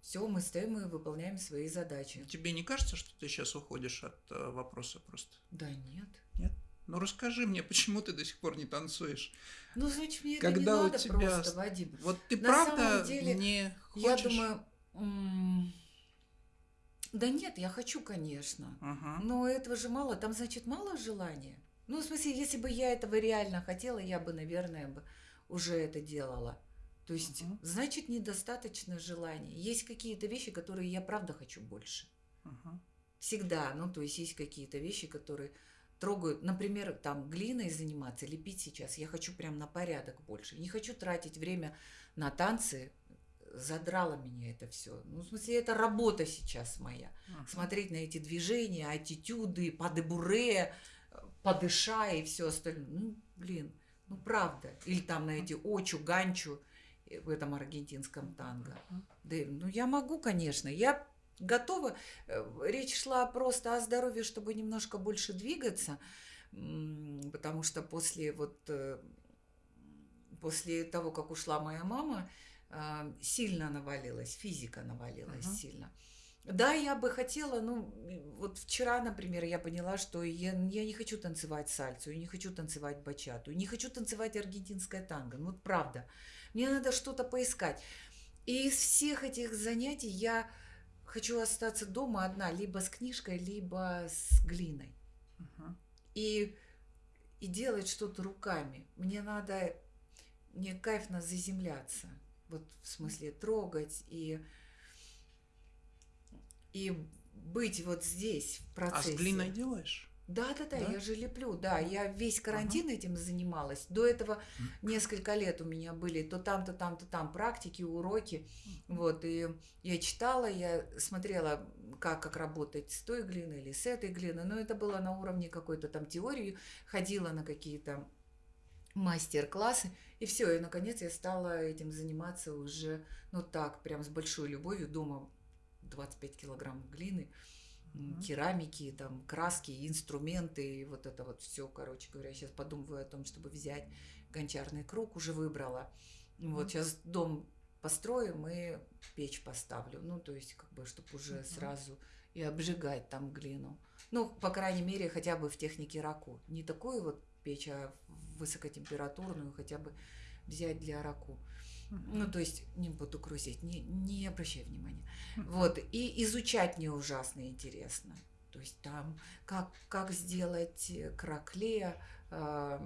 Все, мы стоим и выполняем свои задачи. Тебе не кажется, что ты сейчас уходишь от э, вопроса просто? Да нет. Ну расскажи мне, почему ты до сих пор не танцуешь? Ну, значит, мне это не Когда надо тебя просто, Вадим. Вот ты На правда самом деле, не Я хочешь? думаю... м, Да нет, я хочу, конечно. Ага. Но этого же мало, там, значит, мало желания. Ну, в смысле, если бы я этого реально хотела, я бы, наверное, бы уже это делала. То есть, Мгм. значит, недостаточно желания. Есть какие-то вещи, которые я правда хочу больше. Ага. Всегда. Ну, то есть, есть какие-то вещи, которые трогают. Например, там, глиной заниматься, лепить сейчас. Я хочу прям на порядок больше. Не хочу тратить время на танцы, задрало меня это все. Ну, в смысле, это работа сейчас моя. Мгм. Смотреть на эти движения, аттитюды, падебуре, подыша и все остальное. Ну, блин, ну правда. Или там на эти очу, ганчу э, в этом аргентинском танго. Да, ну я могу, конечно. Я готова. Э, Речь шла просто о здоровье, чтобы немножко больше двигаться, потому что после вот э, после того, как ушла моя мама, а, сильно навалилась, физика навалилась Мгм. сильно. Да, я бы хотела, ну, вот вчера, например, я поняла, что я, я не хочу танцевать сальсу, я не хочу танцевать бачату, не хочу танцевать аргентинское танго. Ну, вот правда. Мне надо что-то поискать. И из всех этих занятий я хочу остаться дома одна, либо с книжкой, либо с глиной. Мгм. И, и делать что-то руками. Мне надо, мне кайфно заземляться. Вот в смысле трогать и, и быть вот здесь в А процессе. с глиной делаешь? Да, да, да, Да? я же леплю, да, я весь карантин этим занималась. До этого несколько лет у меня были то там, то там, то там практики, уроки, вот, и я читала, я смотрела, как, как работать с той глиной или с этой глиной, но это было на уровне какой-то там теории, ходила на какие-то мастер-классы, и все, и наконец я стала этим заниматься уже, ну так, прям с большой любовью, дома 25 килограмм глины, Мгм. керамики, там, краски, инструменты, и вот это вот все, короче говоря, сейчас подумываю о том, чтобы взять гончарный круг, уже выбрала. Вот сейчас дом построим и печь поставлю, ну, то есть, как бы, чтобы уже Мгм. сразу и обжигать там глину. Ну, по крайней мере, хотя бы в технике раку. Не такую вот печь, а высокотемпературную хотя бы взять для раку. Ну, то есть, не буду грузить, не, не обращай внимания. Мгм. Вот, и изучать мне ужасно интересно. То есть там, как, как сделать э, кракле, а,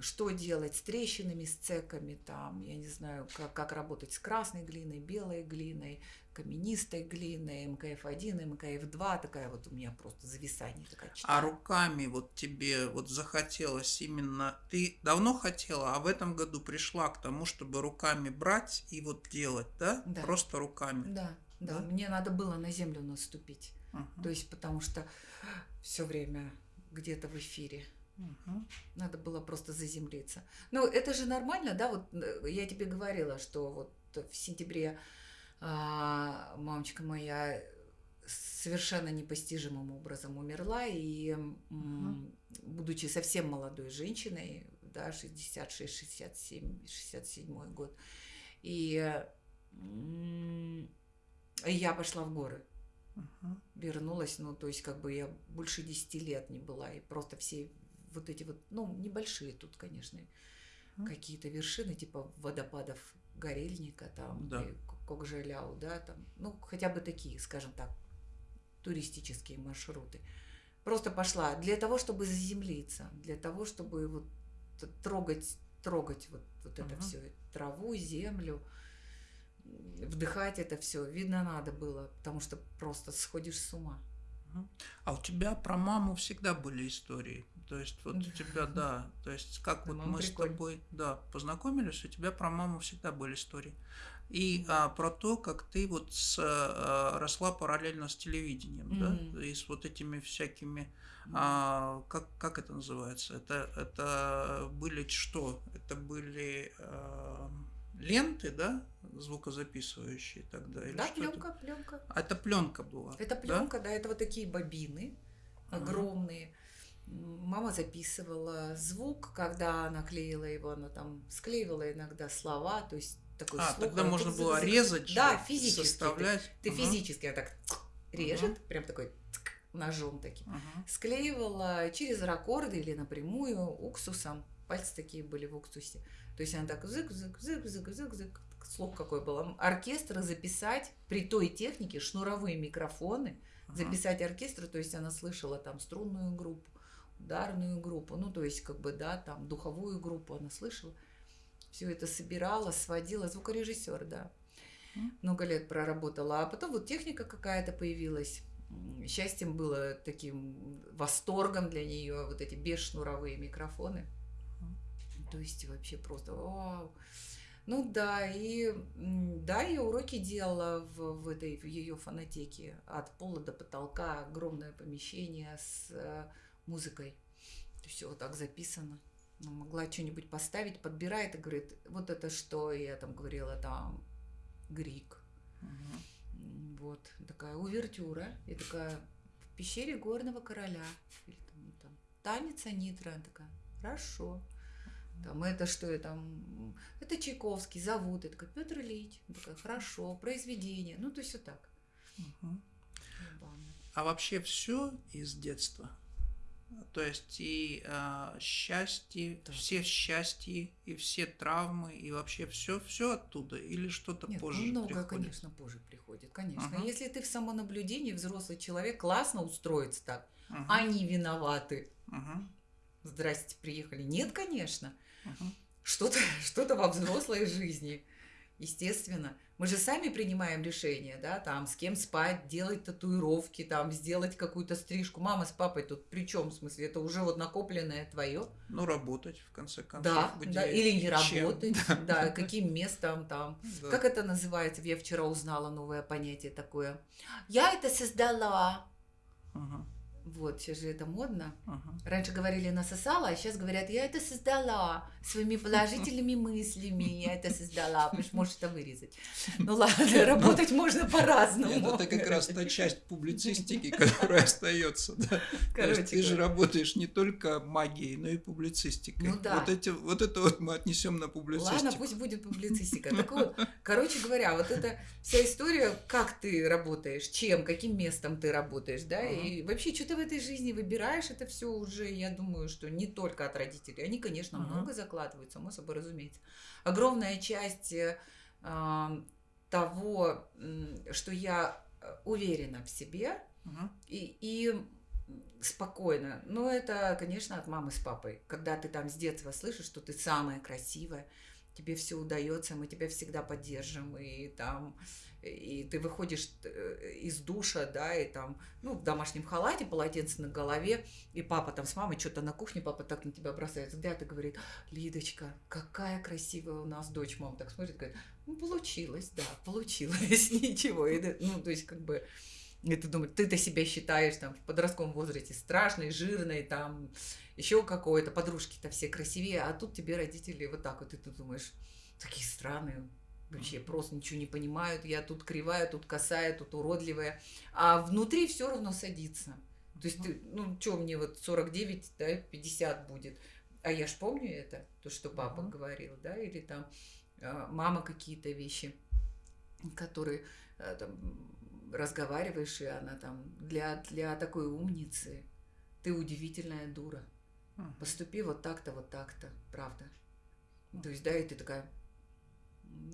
что делать с трещинами, с цеками, там, я не знаю, как, как работать с красной глиной, белой глиной, каменистой глиной, МКФ-1, МКФ-2, такая вот у меня просто зависание такая А руками вот тебе вот захотелось именно... Ты давно хотела, а в этом году пришла к тому, чтобы руками брать и вот делать, да? Да. Просто руками. Да, да, Да? мне надо было на землю наступить. Мгм. То есть, потому что все время где-то в эфире. Мгм. Надо было просто заземлиться. Ну, это же нормально, да? Вот э, я тебе говорила, что вот в сентябре а, мамочка моя совершенно непостижимым образом умерла, и Мгм. будучи совсем молодой женщиной, да, 66, 67, 67 год, и я пошла в горы Мгм. вернулась, ну, то есть, как бы я больше 10 лет не была, и просто все вот эти вот, ну, небольшие тут, конечно, Мгм. какие-то вершины, типа водопадов Горельника, там, Да. и К- Кокжеляу, да, там, ну, хотя бы такие, скажем так, туристические маршруты. Просто пошла для того, чтобы заземлиться, для того, чтобы вот трогать, трогать вот, вот это Мгм. все, траву, землю, вдыхать это все. Видно, надо было, потому что просто сходишь с ума. А у тебя про маму всегда были истории. То есть вот у Да. тебя, да, то есть как Да, вот мама мы с тобой, да, познакомились, у тебя про маму всегда были истории. И а, про то, как ты вот с, а, росла параллельно с телевидением, Мгм. да, и с вот этими всякими, а, как, как это называется? Это, это были что? Это были а, ленты, да, звукозаписывающие тогда? Или Да, пленка, пленка. А это пленка была. Это да? пленка, да? это вот такие бобины огромные. Мама записывала звук, когда она клеила его, она там склеивала иногда слова, то есть такой А, слух, тогда она можно было зак- резать, Да, физически. Ты, составлять. ты Ага, физически она так режет, прям такой ножом таким. ага. Склеивала через раккорды или напрямую уксусом. Пальцы такие были в уксусе. То есть она так зык зык зык зык зык зык слух какой был. Оркестр записать при той технике, шнуровые микрофоны, записать оркестр, то есть она слышала там струнную группу, ударную группу, ну то есть как бы, да, там духовую группу она слышала. Все это собирала, сводила, звукорежиссер, да. Много лет проработала. А потом вот техника какая-то появилась. Счастьем было таким восторгом для нее вот эти бесшнуровые микрофоны. То есть вообще просто вау. Ну да, и да, я уроки делала в, в этой в ее фонотеке. От пола до потолка огромное помещение с музыкой. Все вот так записано. Ну, могла что-нибудь поставить, подбирает и говорит, вот это что? Я там говорила, там Грик. Угу. Вот, такая увертюра. И такая в пещере горного короля. Или там, ну, там, танец Анитра. такая, хорошо. Там это что я там, это Чайковский, зовут, это Петр Ильич, такая, хорошо, произведение, ну то есть вот так. Угу. А вообще все из детства? То есть и э, счастье, да. все счастья, и все травмы, и вообще все, все оттуда, или что-то Нет, позже много, приходит? конечно, позже приходит, конечно. Угу. Если ты в самонаблюдении, взрослый человек, классно устроится так, угу. они виноваты. Угу. Здрасте, приехали. Нет, конечно. Угу. Что-то что во взрослой жизни, естественно. Мы же сами принимаем решения, да, там, с кем спать, делать татуировки, там, сделать какую-то стрижку. Мама с папой тут при чем, в смысле, это уже вот накопленное твое. Ну, работать, в конце концов. Да, да или не чем? работать, да, каким местом там. Да. Как это называется? Я вчера узнала новое понятие такое. Я это создала. Ага. Вот, сейчас же это модно. Ага. Раньше говорили насосала, а сейчас говорят, я это создала своими положительными мыслями, я это создала. Потому что можешь это вырезать. Ну ладно, работать можно по-разному. Это как раз та часть публицистики, которая остается. Короче, ты же работаешь не только магией, но и публицистикой. Ну да. Вот, эти, вот это вот мы отнесем на публицистику. Ладно, пусть будет публицистика. Так вот, короче говоря, вот эта вся история, как ты работаешь, чем, каким местом ты работаешь, да, и вообще что ты в этой жизни выбираешь, это все уже, я думаю, что не только от родителей. Они, конечно, uh-huh. много закладывают, само собой разумеется. Огромная часть э, того, что я э, уверена в себе uh-huh. и, и спокойно. Но это, конечно, от мамы с папой. Когда ты там с детства слышишь, что ты самая красивая, тебе все удается, мы тебя всегда поддержим, и там и ты выходишь э, из душа, да, и там, ну, в домашнем халате, полотенце на голове, и папа там с мамой что-то на кухне, папа так на тебя бросает взгляд и говорит, Лидочка, какая красивая у нас дочь, мама так смотрит, говорит, ну, получилось, да, получилось, ничего, и, ну, то есть, как бы, и ты думаешь, ты-то себя считаешь там в подростковом возрасте страшной, жирной, там, еще какой-то, подружки-то все красивее, а тут тебе родители вот так вот, и ты думаешь, такие странные, вообще просто ничего не понимают, я тут кривая, тут косая, тут уродливая, а внутри все равно садится. То есть ты, ну, что мне вот 49, да, 50 будет, а я ж помню это, то, что папа uh-huh. говорил, да, или там э, мама какие-то вещи, которые э, там разговариваешь, и она там для, для такой умницы, ты удивительная дура. Поступи вот так-то, вот так-то, правда. То есть, да, и ты такая,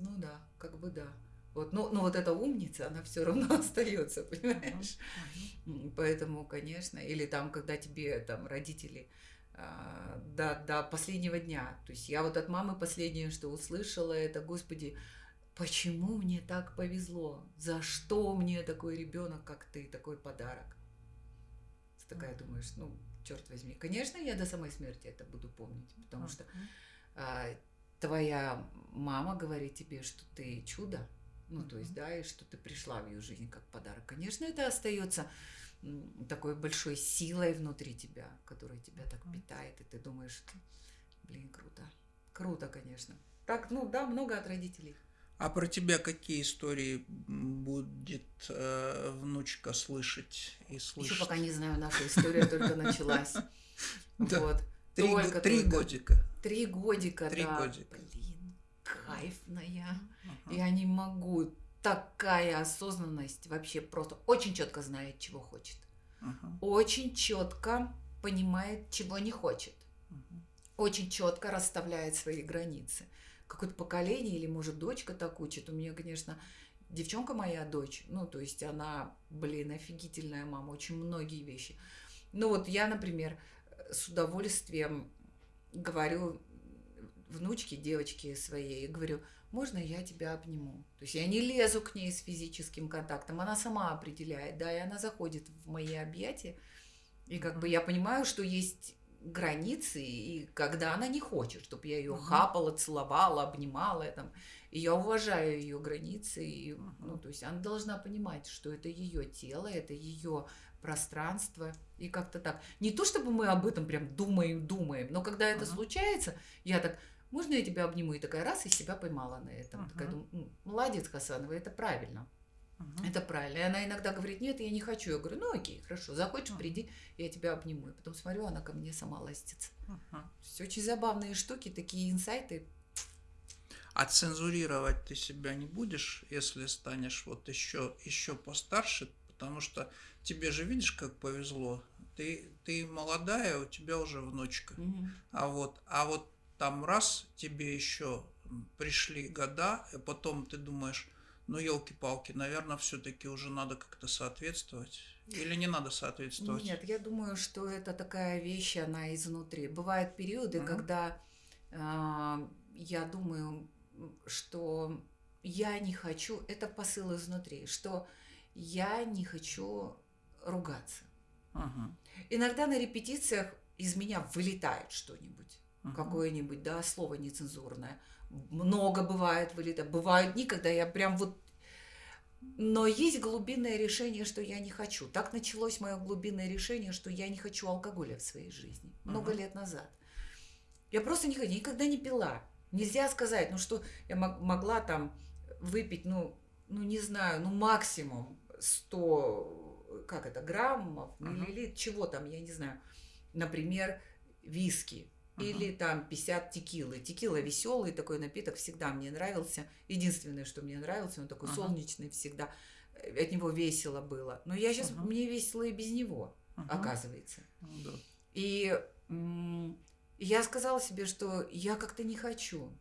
ну да, как бы да. Вот, но, но вот эта умница, она все равно остается, понимаешь? Uh-huh. Поэтому, конечно, или там, когда тебе там родители а, до, до последнего дня. То есть я вот от мамы последнее, что услышала, это, Господи, почему мне так повезло? За что мне такой ребенок, как ты, такой подарок? Ты такая думаешь, ну, черт возьми. Конечно, я до самой смерти это буду помнить, потому что а, твоя мама говорит тебе, что ты чудо, ну, то есть, да, и что ты пришла в ее жизнь как подарок. Конечно, это остается такой большой силой внутри тебя, которая тебя так питает, и ты думаешь, блин, круто. Круто, конечно. Так, ну да, много от родителей. А про тебя какие истории будет э, внучка слышать и слышать? Еще пока не знаю, наша история только началась. Вот. Три, только, три только. годика. Три годика, три да. годика. Блин, кайфная. Uh-huh. Я не могу. Такая осознанность вообще просто очень четко знает, чего хочет. Uh-huh. Очень четко понимает, чего не хочет. Uh-huh. Очень четко расставляет свои границы. Какое-то поколение или, может, дочка так учит. У меня, конечно, девчонка моя дочь, ну, то есть она, блин, офигительная мама, очень многие вещи. Ну, вот я, например, с удовольствием говорю внучке, девочке своей, говорю, можно я тебя обниму? То есть я не лезу к ней с физическим контактом, она сама определяет, да, и она заходит в мои объятия, и как бы я понимаю, что есть границы, и когда она не хочет, чтобы я ее uh-huh. хапала, целовала, обнимала, там, и я уважаю ее границы, и, uh-huh. ну, то есть она должна понимать, что это ее тело, это ее пространство, и как-то так. Не то, чтобы мы об этом прям думаем, думаем, но когда это uh-huh. случается, я так, можно я тебя обниму? И такая раз, и себя поймала на этом. Uh-huh. Такая, думаю, молодец, Хасанова, это правильно. Это правильно. И она иногда говорит, нет, я не хочу. Я говорю, ну окей, хорошо, захочешь, угу. приди, я тебя обниму. И потом смотрю, она ко мне сама ластится. Угу. Все очень забавные штуки, такие инсайты. А цензурировать ты себя не будешь, если станешь вот еще, еще постарше, потому что тебе же видишь, как повезло. Ты, ты молодая, у тебя уже внучка. Угу. А вот, а вот там раз тебе еще пришли года, и потом ты думаешь, ну, елки-палки, наверное, все-таки уже надо как-то соответствовать. Или не надо соответствовать? Нет, я думаю, что это такая вещь, она изнутри. Бывают периоды, угу. когда э, я думаю, что я не хочу, это посыл изнутри, что я не хочу ругаться. Угу. Иногда на репетициях из меня вылетает что-нибудь, угу. какое-нибудь, да, слово нецензурное много бывает вылета, бывают дни, когда я прям вот... Но есть глубинное решение, что я не хочу. Так началось мое глубинное решение, что я не хочу алкоголя в своей жизни. Много uh-huh. лет назад. Я просто никогда, никогда не пила. Нельзя сказать, ну что я могла там выпить, ну, ну не знаю, ну максимум 100, как это, граммов, миллилитров, uh-huh. чего там, я не знаю. Например, виски или там 50 текилы. Текила веселый такой напиток, всегда мне нравился. Единственное, что мне нравился, он такой uh-huh. солнечный всегда. Э, от него весело было. Но я сейчас, uh-huh. мне весело и без него, uh-huh. оказывается. Uh-huh. И я сказала себе, что я как-то не хочу.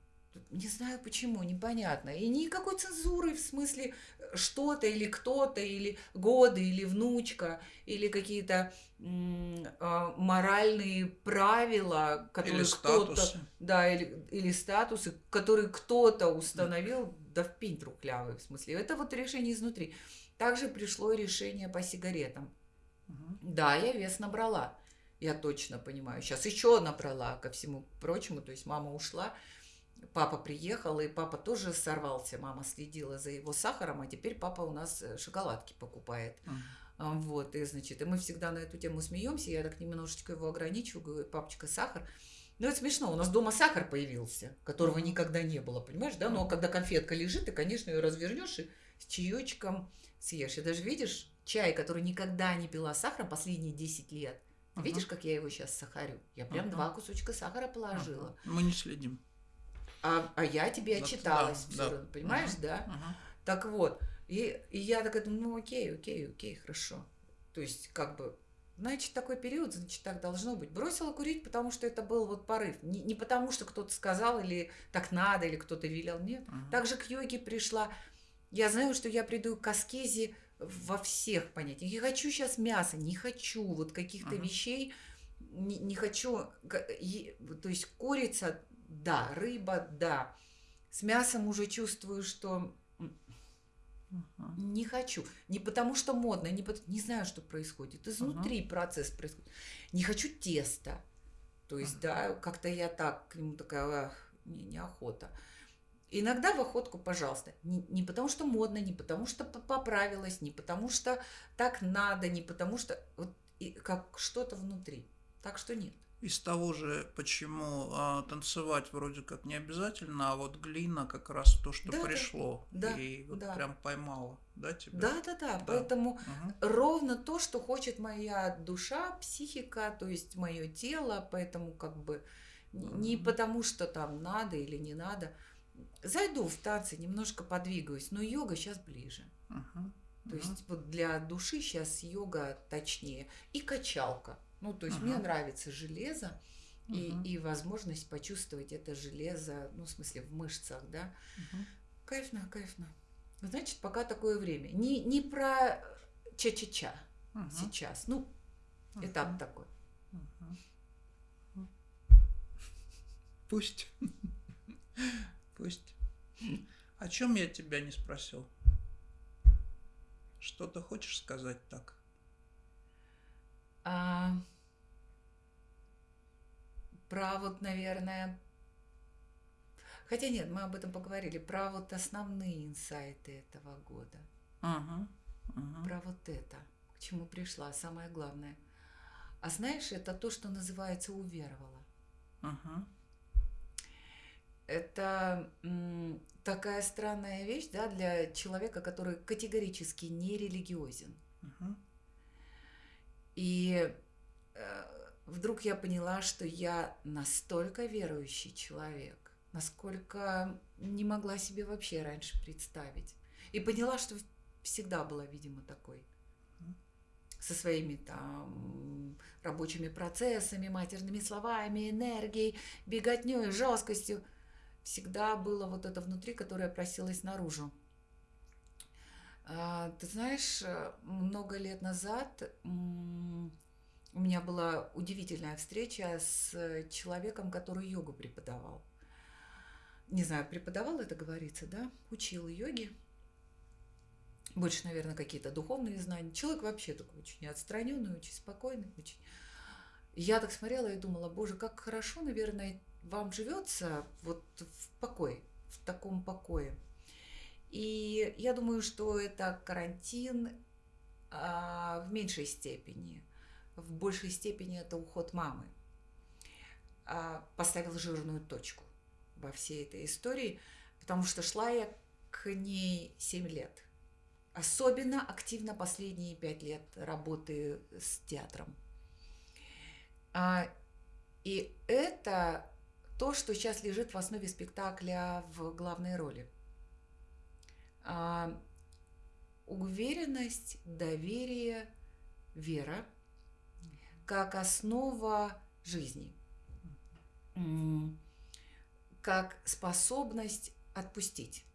Не знаю почему, непонятно. И никакой цензуры в смысле э, что-то или кто-то, или годы, или внучка, или какие-то э, моральные правила, которые кто-то... Да, или, или статусы, которые кто-то установил, да в пень трухлявый в смысле. Это вот решение изнутри. Также пришло решение по сигаретам. Угу. Да, я вес набрала. Я точно понимаю. Сейчас еще набрала, ко всему прочему. То есть мама ушла папа приехал, и папа тоже сорвался. Мама следила за его сахаром, а теперь папа у нас э, шоколадки покупает. Uh-huh. Вот, и, значит, и мы всегда на эту тему смеемся. Я так немножечко его ограничиваю, говорю, папочка, сахар. Ну, это смешно. У нас дома сахар появился, которого никогда не было, понимаешь, да? Но когда конфетка лежит, ты, конечно, ее развернешь и с чаечком съешь. И даже видишь, чай, который никогда не пила сахаром последние 10 лет, uh-huh. видишь, как я его сейчас сахарю? Я прям uh-huh. два кусочка сахара положила. Uh-huh. Мы не следим а, а я тебе отчиталась, да, да. понимаешь, угу, да? Угу. Так вот, и, и я такая думаю, ну окей, окей, окей, хорошо. То есть, как бы, значит, такой период, значит, так должно быть. Бросила курить, потому что это был вот порыв. Не, не потому, что кто-то сказал, или так надо, или кто-то велел. Нет. Угу. Также к йоге пришла. Я знаю, что я приду к аскезе во всех понятиях. Я хочу сейчас мяса, не хочу вот каких-то угу. вещей, не, не хочу, то есть курица да, рыба, да. С мясом уже чувствую, что uh не хочу. Не потому что модно, не, потому, не знаю, что происходит. Изнутри uh процесс происходит. Не хочу теста. То есть, да, как-то я так к нему такая, не, неохота. Иногда в охотку, пожалуйста. Не, не потому что модно, не потому что поправилась, не потому что так надо, не потому что вот и, как что-то внутри. Так что нет из того же, почему а, танцевать вроде как не обязательно, а вот глина как раз то, что да, пришло, да, и вот да. прям поймала, да, тебя? Да, да, да, да. поэтому угу. ровно то, что хочет моя душа, психика, то есть мое тело, поэтому как бы угу. не потому, что там надо или не надо. Зайду в танцы, немножко подвигаюсь, но йога сейчас ближе. Угу. То есть вот для души сейчас йога точнее. И качалка. Ну, то есть uh мне нравится железо uh и, и возможность почувствовать это железо, ну, в смысле, в мышцах, да. uh Кайфно, кайфно. Значит, пока такое время. Не, не про ча-ча-ча uh сейчас. Ну, uh этап такой. uh Пусть. Пусть. О чем я тебя не спросил? Что ты хочешь сказать так? А... про вот, наверное, хотя нет, мы об этом поговорили, про вот основные инсайты этого года. Мгм. Мгм. Про вот это, к чему пришла, самое главное. А знаешь, это то, что называется уверовала. Мгм. Это м, такая странная вещь, да, для человека, который категорически не религиозен. Мгм. И э, вдруг я поняла, что я настолько верующий человек, насколько не могла себе вообще раньше представить. И поняла, что всегда была, видимо, такой. Со своими там рабочими процессами, матерными словами, энергией, беготней, жесткостью. Всегда было вот это внутри, которое просилось наружу. А, Ты знаешь, э, много лет назад у меня была удивительная встреча с э, человеком, который йогу преподавал. Не знаю, преподавал это говорится, да? Учил йоги. Больше, наверное, какие-то духовные знания. Человек вообще такой очень отстраненный, очень спокойный, очень. Я так смотрела и думала, боже, как хорошо, наверное, вам живется вот в покое, в таком покое. И я думаю, что это карантин а, в меньшей степени. В большей степени это уход мамы. А, поставил жирную точку во всей этой истории, потому что шла я к ней 7 лет. Особенно активно последние 5 лет работы с театром. А, и это то, что сейчас лежит в основе спектакля в главной роли. А, уверенность, доверие, вера как основа жизни, как способность отпустить,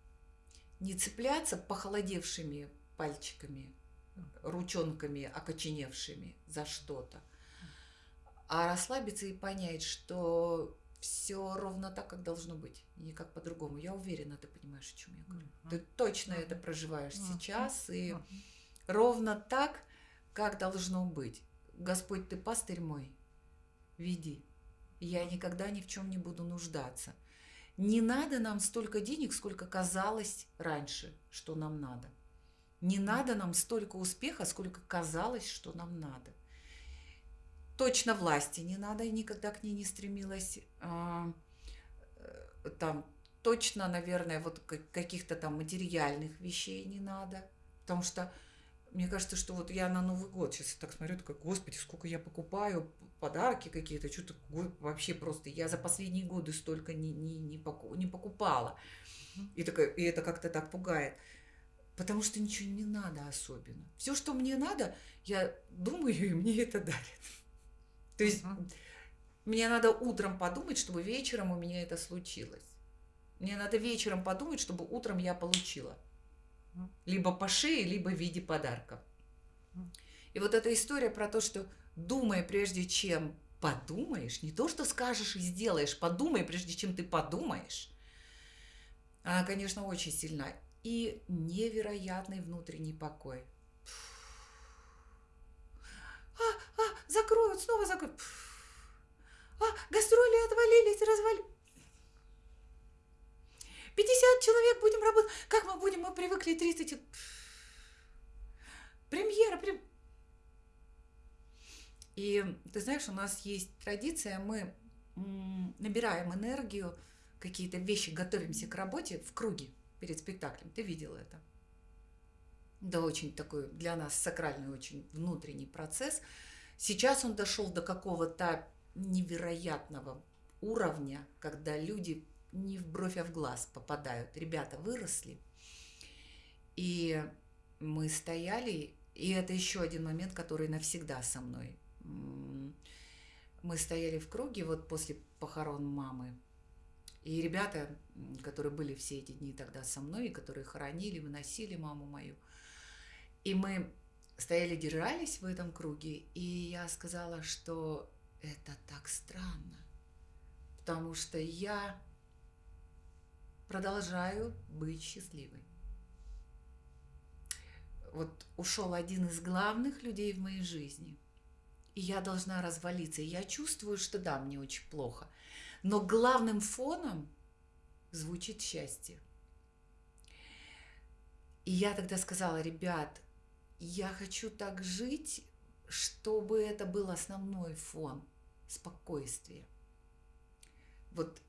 не цепляться похолодевшими пальчиками, ручонками окоченевшими за что-то, а расслабиться и понять, что все ровно так, как должно быть, и никак по-другому. Я уверена, ты понимаешь, о чем я говорю. Ты точно это проживаешь сейчас, и ровно так, как должно быть. Господь, ты пастырь мой, веди. Я никогда ни в чем не буду нуждаться. Не надо нам столько денег, сколько казалось раньше, что нам надо. Не надо нам столько успеха, сколько казалось, что нам надо. Точно власти не надо, я никогда к ней не стремилась. А, э, Там точно, наверное, вот ка- каких-то там материальных вещей не надо. Потому что мне кажется, что вот я на Новый год сейчас так смотрю, такая, господи, сколько я покупаю, подарки какие-то, что-то вообще просто, я за последние годы столько не, не, не, поку- не покупала. И, такая, и это как-то так пугает. Потому что ничего не надо особенно. Все, что мне надо, я думаю, и мне это дарят. То есть Мгм. мне надо утром подумать, чтобы вечером у меня это случилось. Мне надо вечером подумать, чтобы утром я получила. Либо по шее, либо в виде подарка. И вот эта история про то, что думай прежде чем подумаешь, не то, что скажешь и сделаешь, подумай прежде чем ты подумаешь, она, конечно, очень сильна. И невероятный внутренний покой. А, а, закроют, снова закроют. А, гастроли отвалились, развали. 50 человек будем работать. Как мы будем? Мы привыкли 30. чел- Премьера, прем... И ты знаешь, у нас есть традиция, мы набираем энергию, какие-то вещи, готовимся к работе в круге перед спектаклем. Ты видела это? Да, очень такой для нас сакральный, очень внутренний процесс. Сейчас он дошел до какого-то невероятного уровня, когда люди не в бровь, а в глаз попадают. Ребята выросли. И мы стояли, и это еще один момент, который навсегда со мной. Мы стояли в круге вот после похорон мамы. И ребята, которые были все эти дни тогда со мной, и которые хоронили, выносили маму мою. И мы стояли, держались в этом круге, и я сказала, что это так странно, потому что я продолжаю быть счастливой. Вот ушел один из главных людей в моей жизни, и я должна развалиться. И я чувствую, что да, мне очень плохо. Но главным фоном звучит счастье. И я тогда сказала, ребят, я хочу так жить, чтобы это был основной фон спокойствия. Вот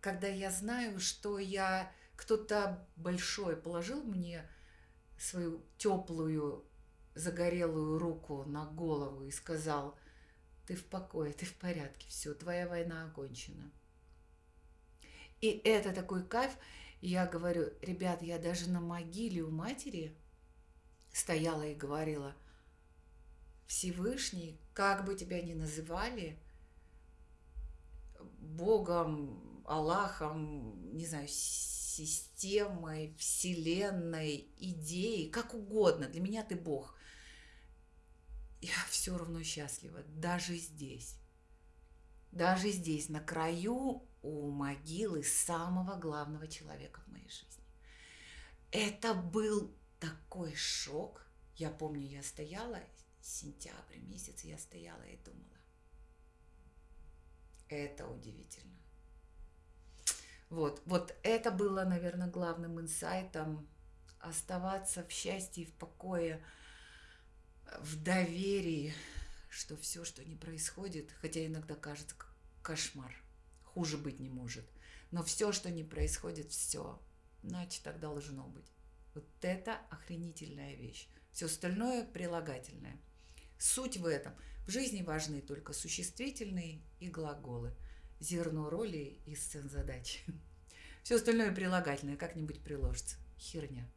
когда я знаю, что я кто-то большой положил мне свою теплую загорелую руку на голову и сказал, ты в покое, ты в порядке, все, твоя война окончена. И это такой кайф. Я говорю, ребят, я даже на могиле у матери стояла и говорила, Всевышний, как бы тебя ни называли, Богом, Аллахом, не знаю, системой, вселенной, идеей, как угодно. Для меня ты Бог. Я все равно счастлива, даже здесь. Даже здесь, на краю у могилы самого главного человека в моей жизни. Это был такой шок. Я помню, я стояла, сентябрь месяц, я стояла и думала. Это удивительно. Вот, вот это было, наверное, главным инсайтом оставаться в счастье и в покое, в доверии, что все, что не происходит, хотя иногда кажется кошмар, хуже быть не может, но все, что не происходит, все, значит, так должно быть. Вот это охренительная вещь. Все остальное прилагательное. Суть в этом. В жизни важны только существительные и глаголы – зерно роли и сцен задач. Все остальное прилагательное как-нибудь приложится. Херня.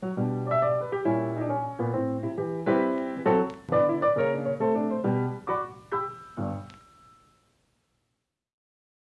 thank you